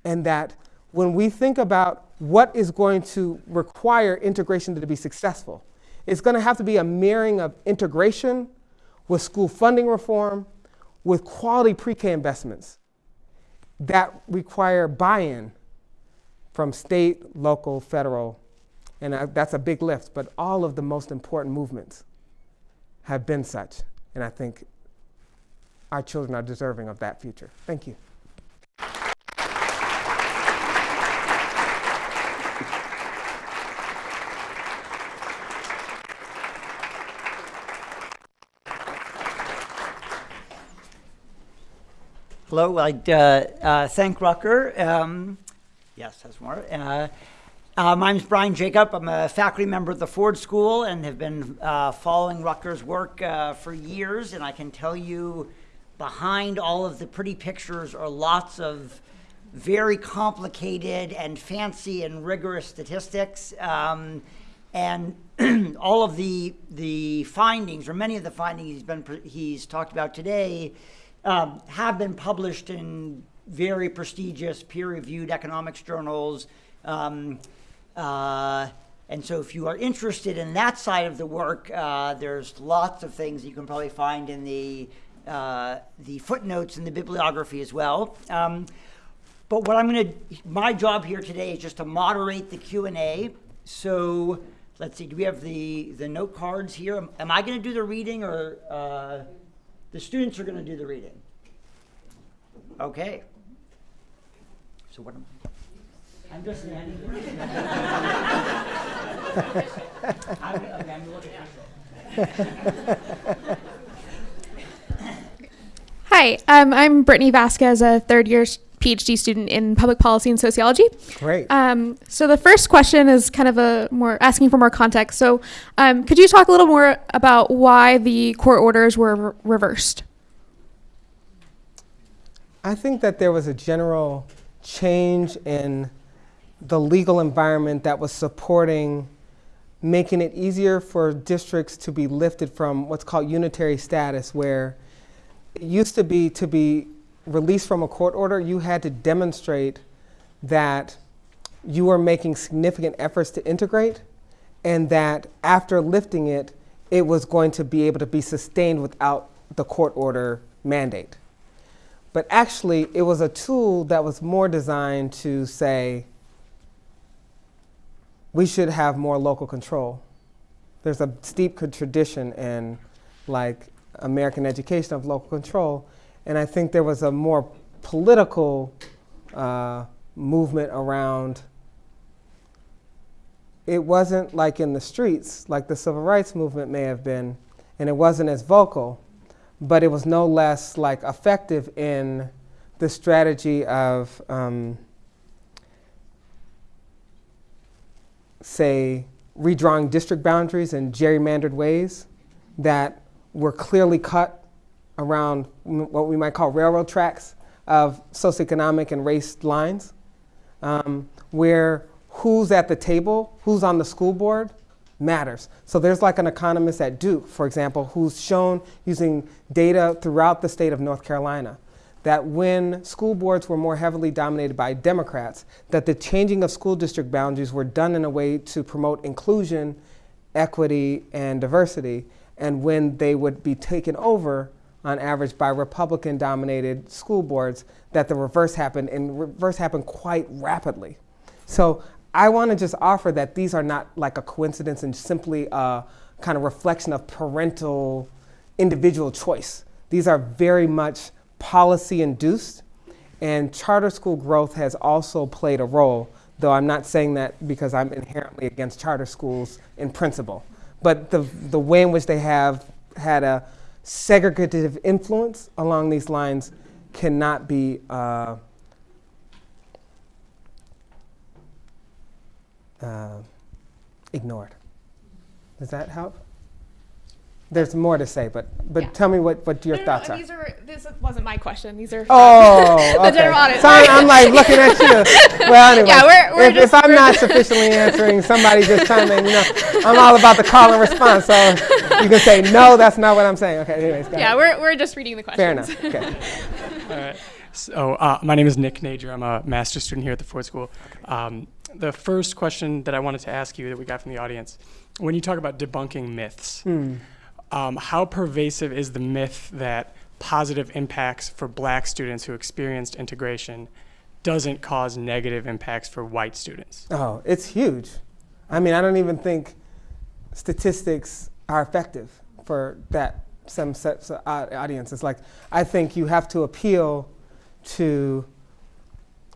And that when we think about what is going to require integration to be successful, it's going to have to be a mirroring of integration with school funding reform, with quality pre K investments that require buy in from state, local, federal, and uh, that's a big lift, but all of the most important movements have been such. And I think our children are deserving of that future. Thank you. Hello, I'd uh, uh, thank Rucker. Um, yes, that's more. Uh, uh, my name is Brian Jacob. I'm a faculty member at the Ford School and have been uh, following Rucker's work uh, for years. And I can tell you, behind all of the pretty pictures are lots of very complicated and fancy and rigorous statistics. Um, and all of the the findings, or many of the findings he's been he's talked about today, um, have been published in very prestigious peer-reviewed economics journals. Um, uh, and so, if you are interested in that side of the work, uh, there's lots of things you can probably find in the uh, the footnotes and the bibliography as well. Um, but what I'm going to, my job here today is just to moderate the Q and A. So let's see, do we have the the note cards here? Am, am I going to do the reading, or uh, the students are going to do the reading? Okay. So what am I? I'm just standing here. I'm, okay, I'm looking Hi, um, I'm Brittany Vasquez, a third year s- PhD student in public policy and sociology. Great. Um, so the first question is kind of a more asking for more context. So, um, could you talk a little more about why the court orders were re- reversed? I think that there was a general change in the legal environment that was supporting making it easier for districts to be lifted from what's called unitary status, where it used to be to be released from a court order, you had to demonstrate that you were making significant efforts to integrate, and that after lifting it, it was going to be able to be sustained without the court order mandate. But actually, it was a tool that was more designed to say, we should have more local control. There's a steep tradition in like American education of local control, and I think there was a more political uh, movement around. It wasn't like in the streets, like the civil rights movement may have been, and it wasn't as vocal, but it was no less like effective in the strategy of, um, say, redrawing district boundaries in gerrymandered ways that were clearly cut around what we might call railroad tracks of socioeconomic and race lines, um, where who's at the table, who's on the school board, matters. So there's like an economist at Duke, for example, who's shown using data throughout the state of North Carolina that when school boards were more heavily dominated by Democrats, that the changing of school district boundaries were done in a way to promote inclusion, equity, and diversity. And when they would be taken over, on average, by Republican dominated school boards, that the reverse happened, and reverse happened quite rapidly. So I want to just offer that these are not like a coincidence and simply a kind of reflection of parental individual choice. These are very much policy induced, and charter school growth has also played a role, though I'm not saying that because I'm inherently against charter schools in principle. But the, the way in which they have had a segregative influence along these lines cannot be uh, uh, ignored. Does that help? There's more to say, but but Yeah. tell me what, what your No, no, thoughts no, are. These are this wasn't my question. These are Oh, The okay. general audience. So I'm, I'm like looking at you. Well, anyway, Yeah, we're- we're if, just- if I'm we're not sufficiently answering, somebody just chime in. You know, I'm all about the call and response. So you can say no, that's not what I'm saying. Okay, anyways, go yeah. ahead. We're we're just reading the questions. fair enough. Okay. All right. So uh, my name is Nick Nager. I'm a master's student here at the Ford School. Um, the first question that I wanted to ask you that we got from the audience, when you talk about debunking myths, Hmm. Um, how pervasive is the myth that positive impacts for black students who experienced integration doesn't cause negative impacts for white students? Oh, it's huge. I mean, I don't even think statistics are effective for that some sets of audiences. Like, I think you have to appeal to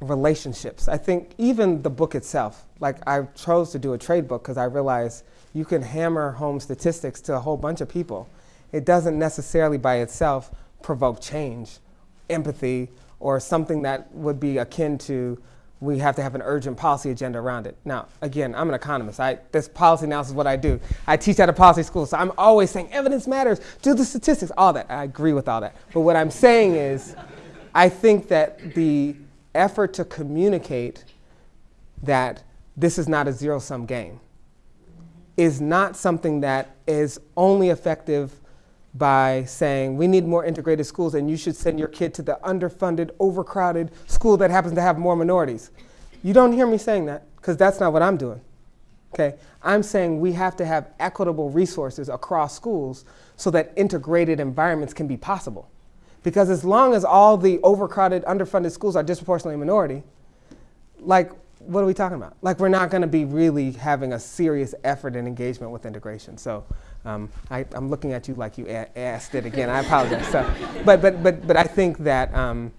relationships. I think even the book itself, like I chose to do a trade book because I realized you can hammer home statistics to a whole bunch of people. It doesn't necessarily by itself provoke change, empathy, or something that would be akin to we have to have an urgent policy agenda around it. Now, again, I'm an economist. I, this policy analysis is what I do. I teach at a policy school, so I'm always saying evidence matters, do the statistics, all that. I agree with all that. But what I'm saying is, I think that the effort to communicate that this is not a zero sum game is not something that is only effective by saying we need more integrated schools and you should send your kid to the underfunded, overcrowded school that happens to have more minorities. You don't hear me saying that because that's not what I'm doing. Okay? I'm saying we have to have equitable resources across schools so that integrated environments can be possible. Because as long as all the overcrowded, underfunded schools are disproportionately minority, like, what are we talking about? Like, we're not going to be really having a serious effort and engagement with integration. So, um, I, I'm looking at you like you asked it again. I apologize. So, but, but, but, but I think that, um,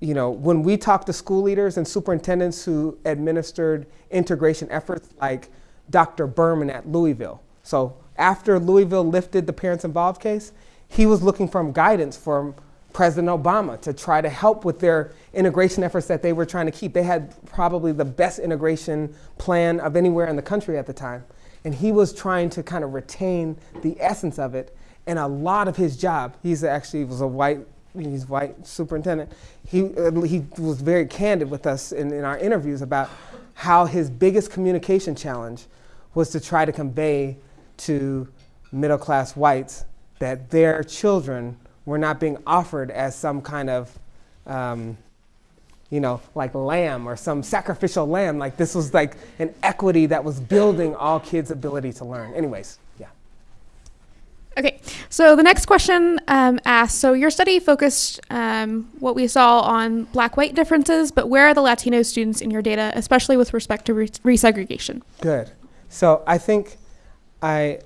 you know, when we talk to school leaders and superintendents who administered integration efforts, like Dr. Berman at Louisville. So, after Louisville lifted the parents involved case, he was looking for guidance from President Obama to try to help with their integration efforts that they were trying to keep. They had probably the best integration plan of anywhere in the country at the time. And he was trying to kind of retain the essence of it. And a lot of his job, he's actually was a white, he's white superintendent. He, uh, he was very candid with us in, in our interviews about how his biggest communication challenge was to try to convey to middle class whites that their children were not being offered as some kind of, um, you know, like lamb or some sacrificial lamb. Like this was like an equity that was building all kids' ability to learn. Anyways, yeah. Okay, so the next question um, asks So, your study focused um, what we saw on black white differences, but where are the Latino students in your data, especially with respect to re- resegregation? Good. So I think I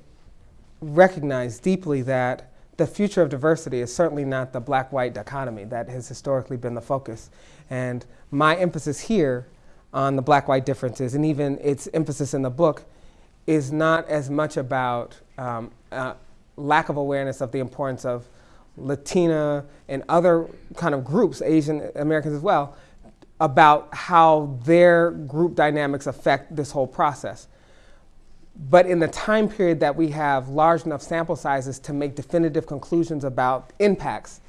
recognize deeply that the future of diversity is certainly not the black white dichotomy that has historically been the focus. And my emphasis here on the black white differences, and even its emphasis in the book, is not as much about um, uh, lack of awareness of the importance of Latina and other kind of groups, Asian Americans as well, about how their group dynamics affect this whole process. But in the time period that we have large enough sample sizes to make definitive conclusions about impacts,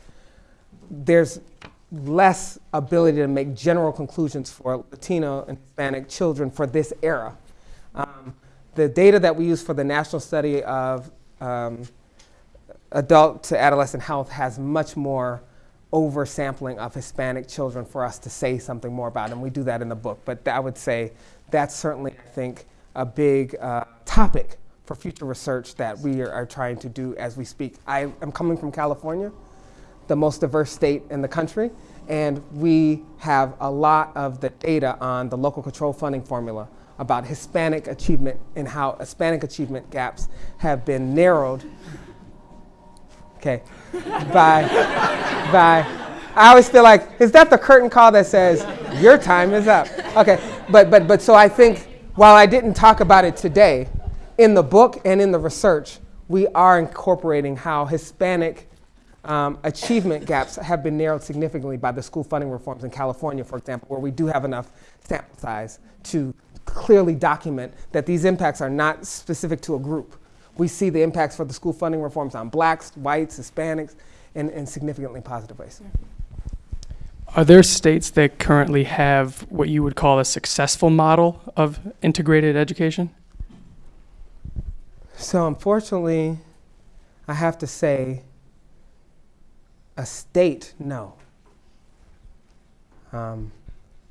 there's less ability to make general conclusions for Latino and Hispanic children for this era. Um, the data that we use for the national study of um, adult to adolescent health has much more oversampling of Hispanic children for us to say something more about, and we do that in the book. But I would say that's certainly, I think, a big uh, topic for future research that we are, are trying to do as we speak. I am coming from California, the most diverse state in the country, and we have a lot of the data on the local control funding formula about Hispanic achievement and how Hispanic achievement gaps have been narrowed Okay. Bye. Bye. I always feel like, is that the curtain call that says, your time is up? Okay. But, but, but so I think while I didn't talk about it today, in the book and in the research, we are incorporating how Hispanic um, achievement gaps have been narrowed significantly by the school funding reforms in California, for example, where we do have enough sample size to clearly document that these impacts are not specific to a group we see the impacts for the school funding reforms on blacks, whites, Hispanics, in, in significantly positive ways. Are there states that currently have what you would call a successful model of integrated education? So, unfortunately, I have to say, a state, no. Um,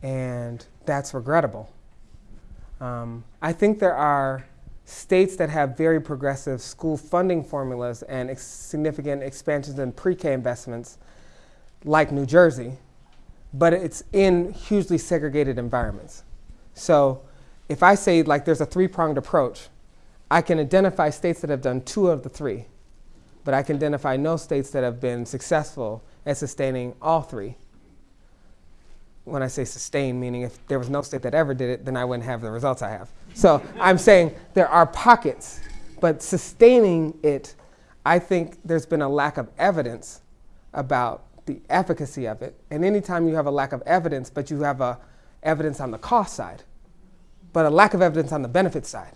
and that's regrettable. Um, I think there are states that have very progressive school funding formulas and ex significant expansions in pre-K investments, like New Jersey, but it's in hugely segregated environments. So if I say like there's a three-pronged approach, I can identify states that have done two of the three, but I can identify no states that have been successful at sustaining all three. When I say sustain, meaning if there was no state that ever did it, then I wouldn't have the results I have. So I'm saying there are pockets, but sustaining it, I think there's been a lack of evidence about the efficacy of it. And anytime you have a lack of evidence, but you have a evidence on the cost side, but a lack of evidence on the benefit side,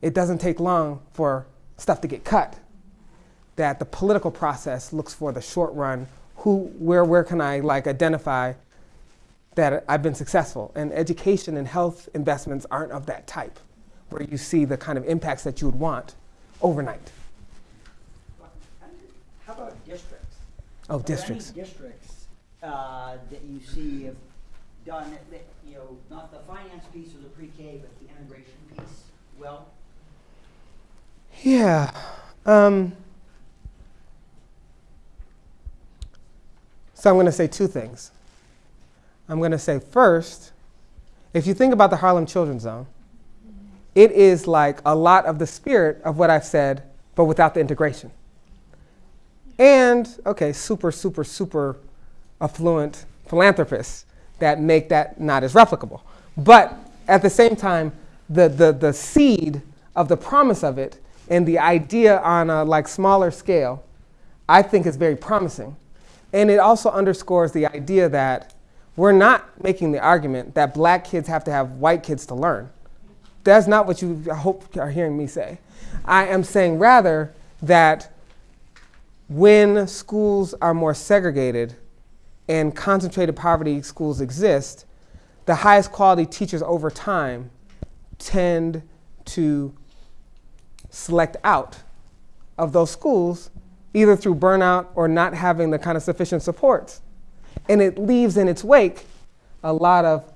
it doesn't take long for stuff to get cut. That the political process looks for the short run, who, where, where can I like identify that I've been successful. And education and health investments aren't of that type, where you see the kind of impacts that you would want overnight. How about districts? Oh, Are there districts. any districts uh, that you see have done, it that, you know, not the finance piece or the pre-K, but the integration piece well? Yeah. Um, so I'm going to say two things. I'm going to say first, if you think about the Harlem Children's Zone, it is like a lot of the spirit of what I've said, but without the integration. And, okay, super, super, super affluent philanthropists that make that not as replicable. But at the same time, the, the, the seed of the promise of it and the idea on a like smaller scale, I think is very promising. And it also underscores the idea that we're not making the argument that black kids have to have white kids to learn. That's not what you I hope are hearing me say. I am saying rather that when schools are more segregated and concentrated poverty schools exist, the highest quality teachers over time tend to select out of those schools either through burnout or not having the kind of sufficient supports and it leaves in its wake a lot of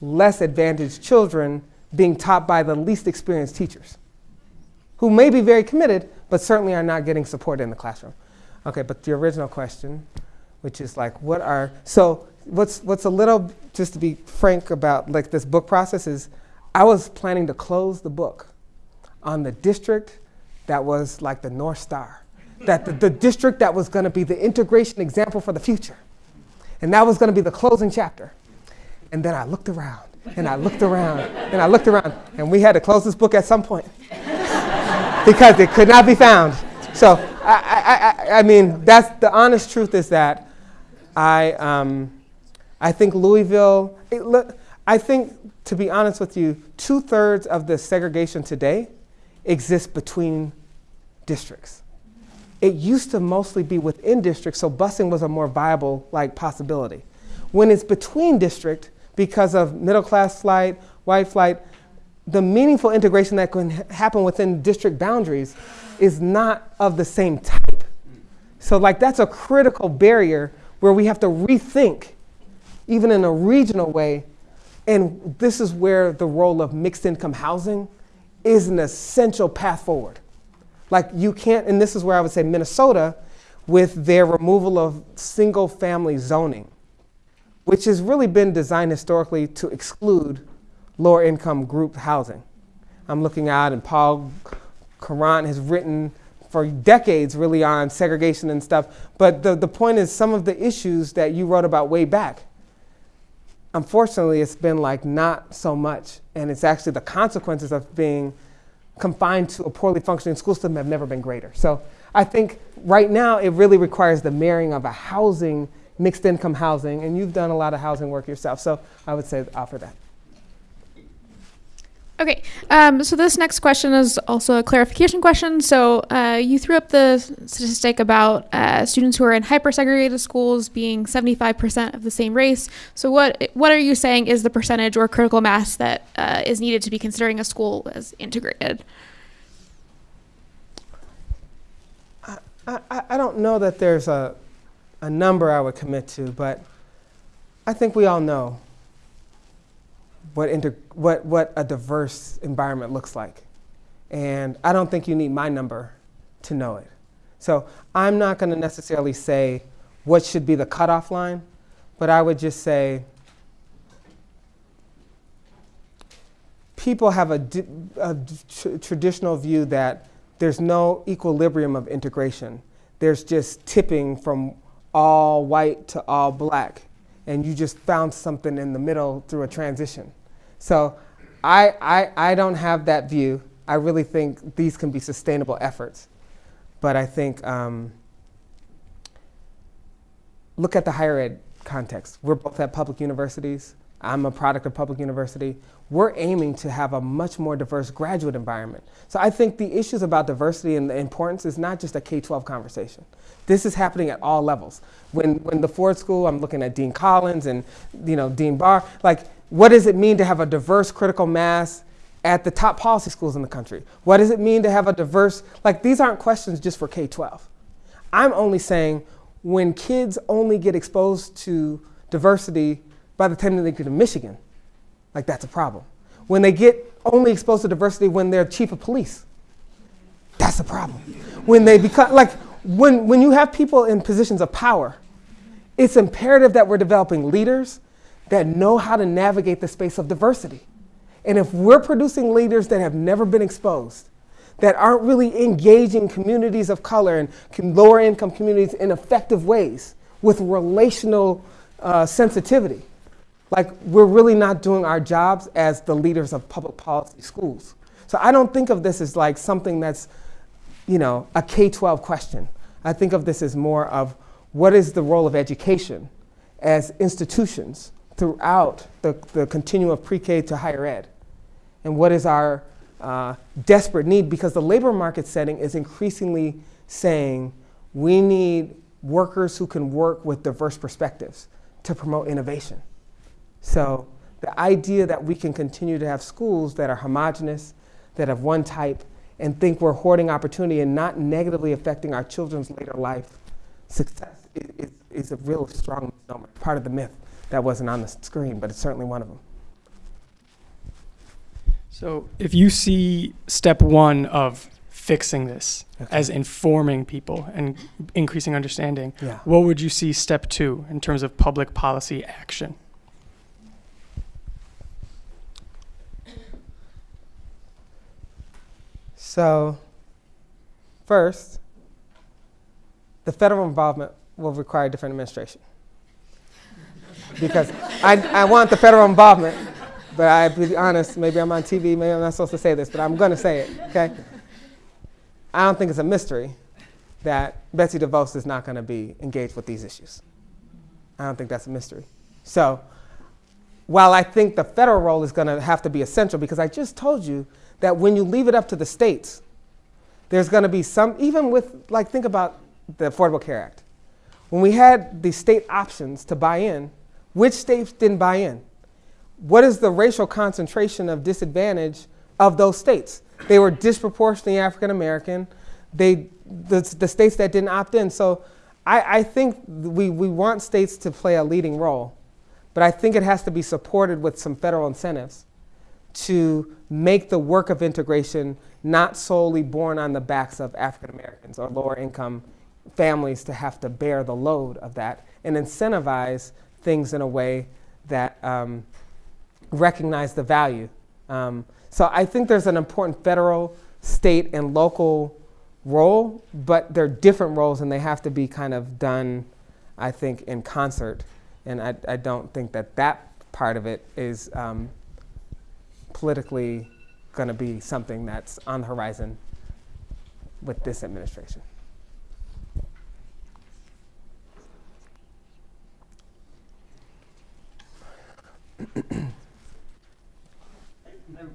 less advantaged children being taught by the least experienced teachers who may be very committed, but certainly are not getting support in the classroom. Okay, but the original question, which is like, what are, so what's, what's a little, just to be frank about like this book process is, I was planning to close the book on the district that was like the North Star, that the, the district that was gonna be the integration example for the future. And that was going to be the closing chapter. And then I looked around, and I looked around, and I looked around, and we had to close this book at some point because it could not be found. So, I, I, I, mean, that's the honest truth is that I, um, I think Louisville, it, look, I think, to be honest with you, two thirds of the segregation today exists between districts. It used to mostly be within districts, so busing was a more viable like possibility. When it's between district, because of middle class flight, white flight, the meaningful integration that can happen within district boundaries is not of the same type. So like that's a critical barrier where we have to rethink, even in a regional way. And this is where the role of mixed income housing is an essential path forward. Like you can't, and this is where I would say Minnesota, with their removal of single family zoning, which has really been designed historically to exclude lower income group housing. I'm looking out, and Paul Courant has written for decades really on segregation and stuff. But the, the point is, some of the issues that you wrote about way back, unfortunately, it's been like not so much. And it's actually the consequences of being confined to a poorly functioning school system have never been greater. So I think right now it really requires the marrying of a housing, mixed income housing, and you've done a lot of housing work yourself. So I would say offer that. Okay, um, so this next question is also a clarification question. So uh, you threw up the statistic about uh, students who are in hyper-segregated schools being 75% of the same race. So what what are you saying is the percentage or critical mass that uh, is needed to be considering a school as integrated? I, I, I don't know that there's a, a number I would commit to, but I think we all know what, what, what a diverse environment looks like. And I don't think you need my number to know it. So I'm not going to necessarily say what should be the cutoff line, but I would just say people have a, a tr- traditional view that there's no equilibrium of integration. There's just tipping from all white to all black, and you just found something in the middle through a transition. So I, I, I don't have that view. I really think these can be sustainable efforts. But I think um, look at the higher ed context. We're both at public universities. I'm a product of public university. We're aiming to have a much more diverse graduate environment. So I think the issues about diversity and the importance is not just a K-12 conversation. This is happening at all levels. When, when the Ford School, I'm looking at Dean Collins and you know Dean Barr, like what does it mean to have a diverse critical mass at the top policy schools in the country? What does it mean to have a diverse, like these aren't questions just for K 12. I'm only saying when kids only get exposed to diversity by the time they get to Michigan, like that's a problem. When they get only exposed to diversity when they're chief of police, that's a problem. When they become, like, when, when you have people in positions of power, it's imperative that we're developing leaders that know how to navigate the space of diversity. And if we're producing leaders that have never been exposed, that aren't really engaging communities of color and lower income communities in effective ways with relational uh, sensitivity, like we're really not doing our jobs as the leaders of public policy schools. So I don't think of this as like something that's, you know, a K 12 question. I think of this as more of what is the role of education as institutions throughout the, the continuum of pre-K to higher ed. And what is our uh, desperate need? Because the labor market setting is increasingly saying we need workers who can work with diverse perspectives to promote innovation. So the idea that we can continue to have schools that are homogenous, that have one type, and think we're hoarding opportunity and not negatively affecting our children's later life success is, is, a real strong misnomer, part of the myth that wasn't on the screen, but it's certainly one of them. So if you see step one of fixing this Okay. as informing people and increasing understanding, Yeah. what would you see step two in terms of public policy action? So, first, the federal involvement will require different administration. Because I, I want the federal involvement. But I be honest, maybe I'm on TV, maybe I'm not supposed to say this, but I'm going to say it, okay? I don't think it's a mystery that Betsy DeVos is not going to be engaged with these issues. I don't think that's a mystery. So, while I think the federal role is going to have to be essential, because I just told you that when you leave it up to the states, there's going to be some, even with, like, think about the Affordable Care Act. When we had the state options to buy in, which states didn't buy in? What is the racial concentration of disadvantage of those states? They were disproportionately African American. They, the, the states that didn't opt in. So I, I think we, we want states to play a leading role, but I think it has to be supported with some federal incentives to make the work of integration not solely borne on the backs of African Americans or lower income families to have to bear the load of that and incentivize things in a way that um, recognize the value. Um, so I think there's an important federal, state, and local role, but they're different roles and they have to be kind of done, I think, in concert. And I, I don't think that that part of it is um, politically going to be something that's on the horizon with this administration.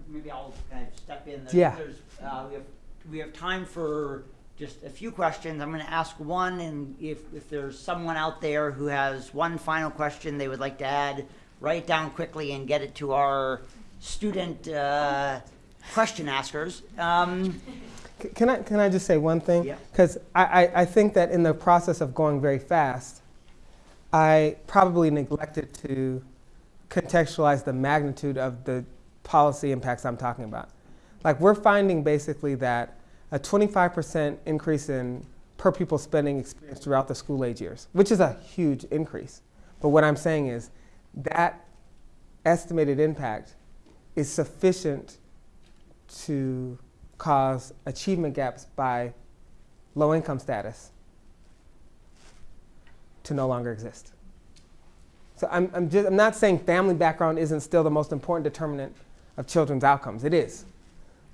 Maybe I'll kind of step in. There's, Yeah. There's, uh, we have, we have time for just a few questions. I'm gonna ask one, and if, if there's someone out there who has one final question they would like to add, write it down quickly and get it to our student, uh, question askers. Um, Can I, can I just say one thing? Yeah. Because I, I, I think that in the process of going very fast, I probably neglected to contextualize the magnitude of the policy impacts I'm talking about. Like, we're finding basically that a 25% increase in per pupil spending experience throughout the school age years, which is a huge increase. But what I'm saying is that estimated impact is sufficient to cause achievement gaps by low income status to no longer exist. So I'm, I'm, just, I'm not saying family background isn't still the most important determinant of children's outcomes. It is.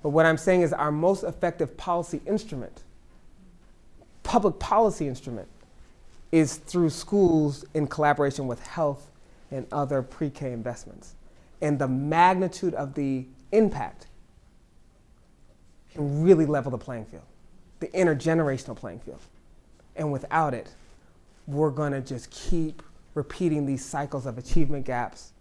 But what I'm saying is our most effective policy instrument, public policy instrument, is through schools in collaboration with health and other pre-K investments. And the magnitude of the impact can really level the playing field, the intergenerational playing field. And without it, we're going to just keep repeating these cycles of achievement gaps,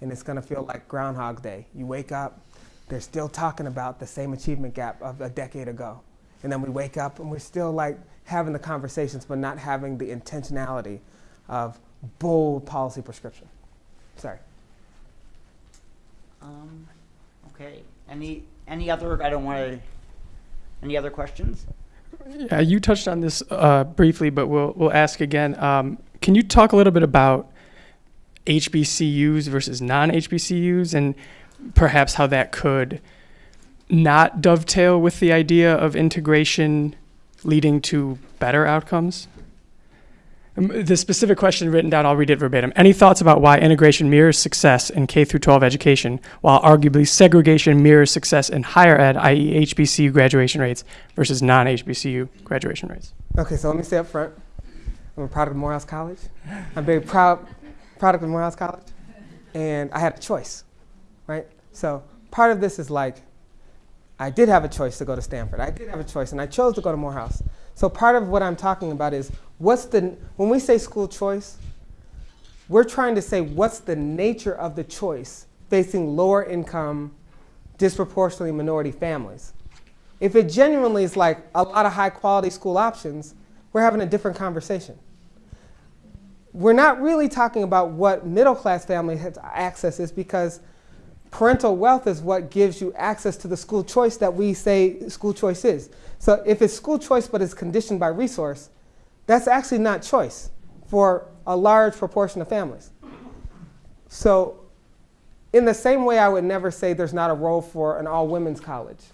and it's going to feel like Groundhog Day. You wake up, they're still talking about the same achievement gap of a decade ago. And then we wake up and we're still like having the conversations, but not having the intentionality of bold policy prescription. Sorry. um, okay. Any, any other, I don't want to, any other questions? Yeah, you touched on this uh, briefly, but we'll we'll ask again. Um, can you talk a little bit about HBCUs versus non-HBCUs, and perhaps how that could not dovetail with the idea of integration leading to better outcomes? Um, The specific question written down, I'll read it verbatim. Any thoughts about why integration mirrors success in K through 12 education, while arguably segregation mirrors success in higher ed, i.e., HBCU graduation rates versus non-HBCU graduation rates? Okay, so let me say up front, I'm a product of Morehouse College. I'm very proud product of Morehouse College, and I had a choice, right? So part of this is like, I did have a choice to go to Stanford. I did have a choice, and I chose to go to Morehouse. So part of what I'm talking about is what's the when we say school choice, we're trying to say what's the nature of the choice facing lower income, disproportionately minority families. If it genuinely is like a lot of high quality school options, we're having a different conversation. We're not really talking about what middle class family access is because parental wealth is what gives you access to the school choice that we say school choice is. So if it's school choice but it's conditioned by resource, that's actually not choice for a large proportion of families. So in the same way I would never say there's not a role for an all women's college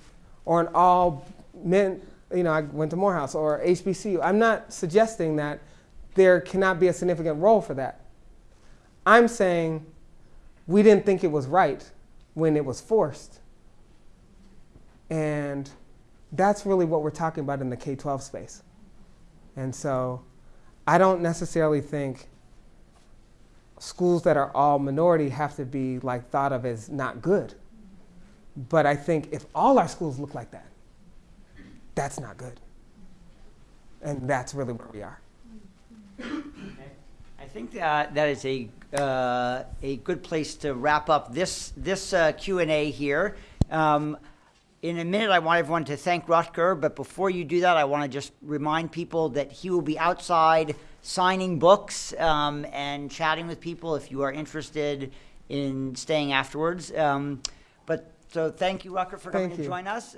or an all men, you know, I went to Morehouse or HBCU. I'm not suggesting that there cannot be a significant role for that. I'm saying we didn't think it was right when it was forced. And that's really what we're talking about in the K 12 space. And so I don't necessarily think schools that are all minority have to be like thought of as not good. But I think if all our schools look like that, that's not good. And that's really where we are. I think that that is a uh, a good place to wrap up this this uh, Q and A here. Um, in a minute, I want everyone to thank Rucker, but before you do that, I want to just remind people that he will be outside signing books um, and chatting with people if you are interested in staying afterwards. Um, but so, thank you, Rucker, for coming Thank to you. join us.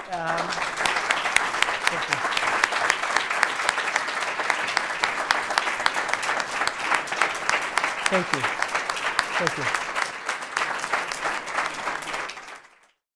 Thank you. Thank you.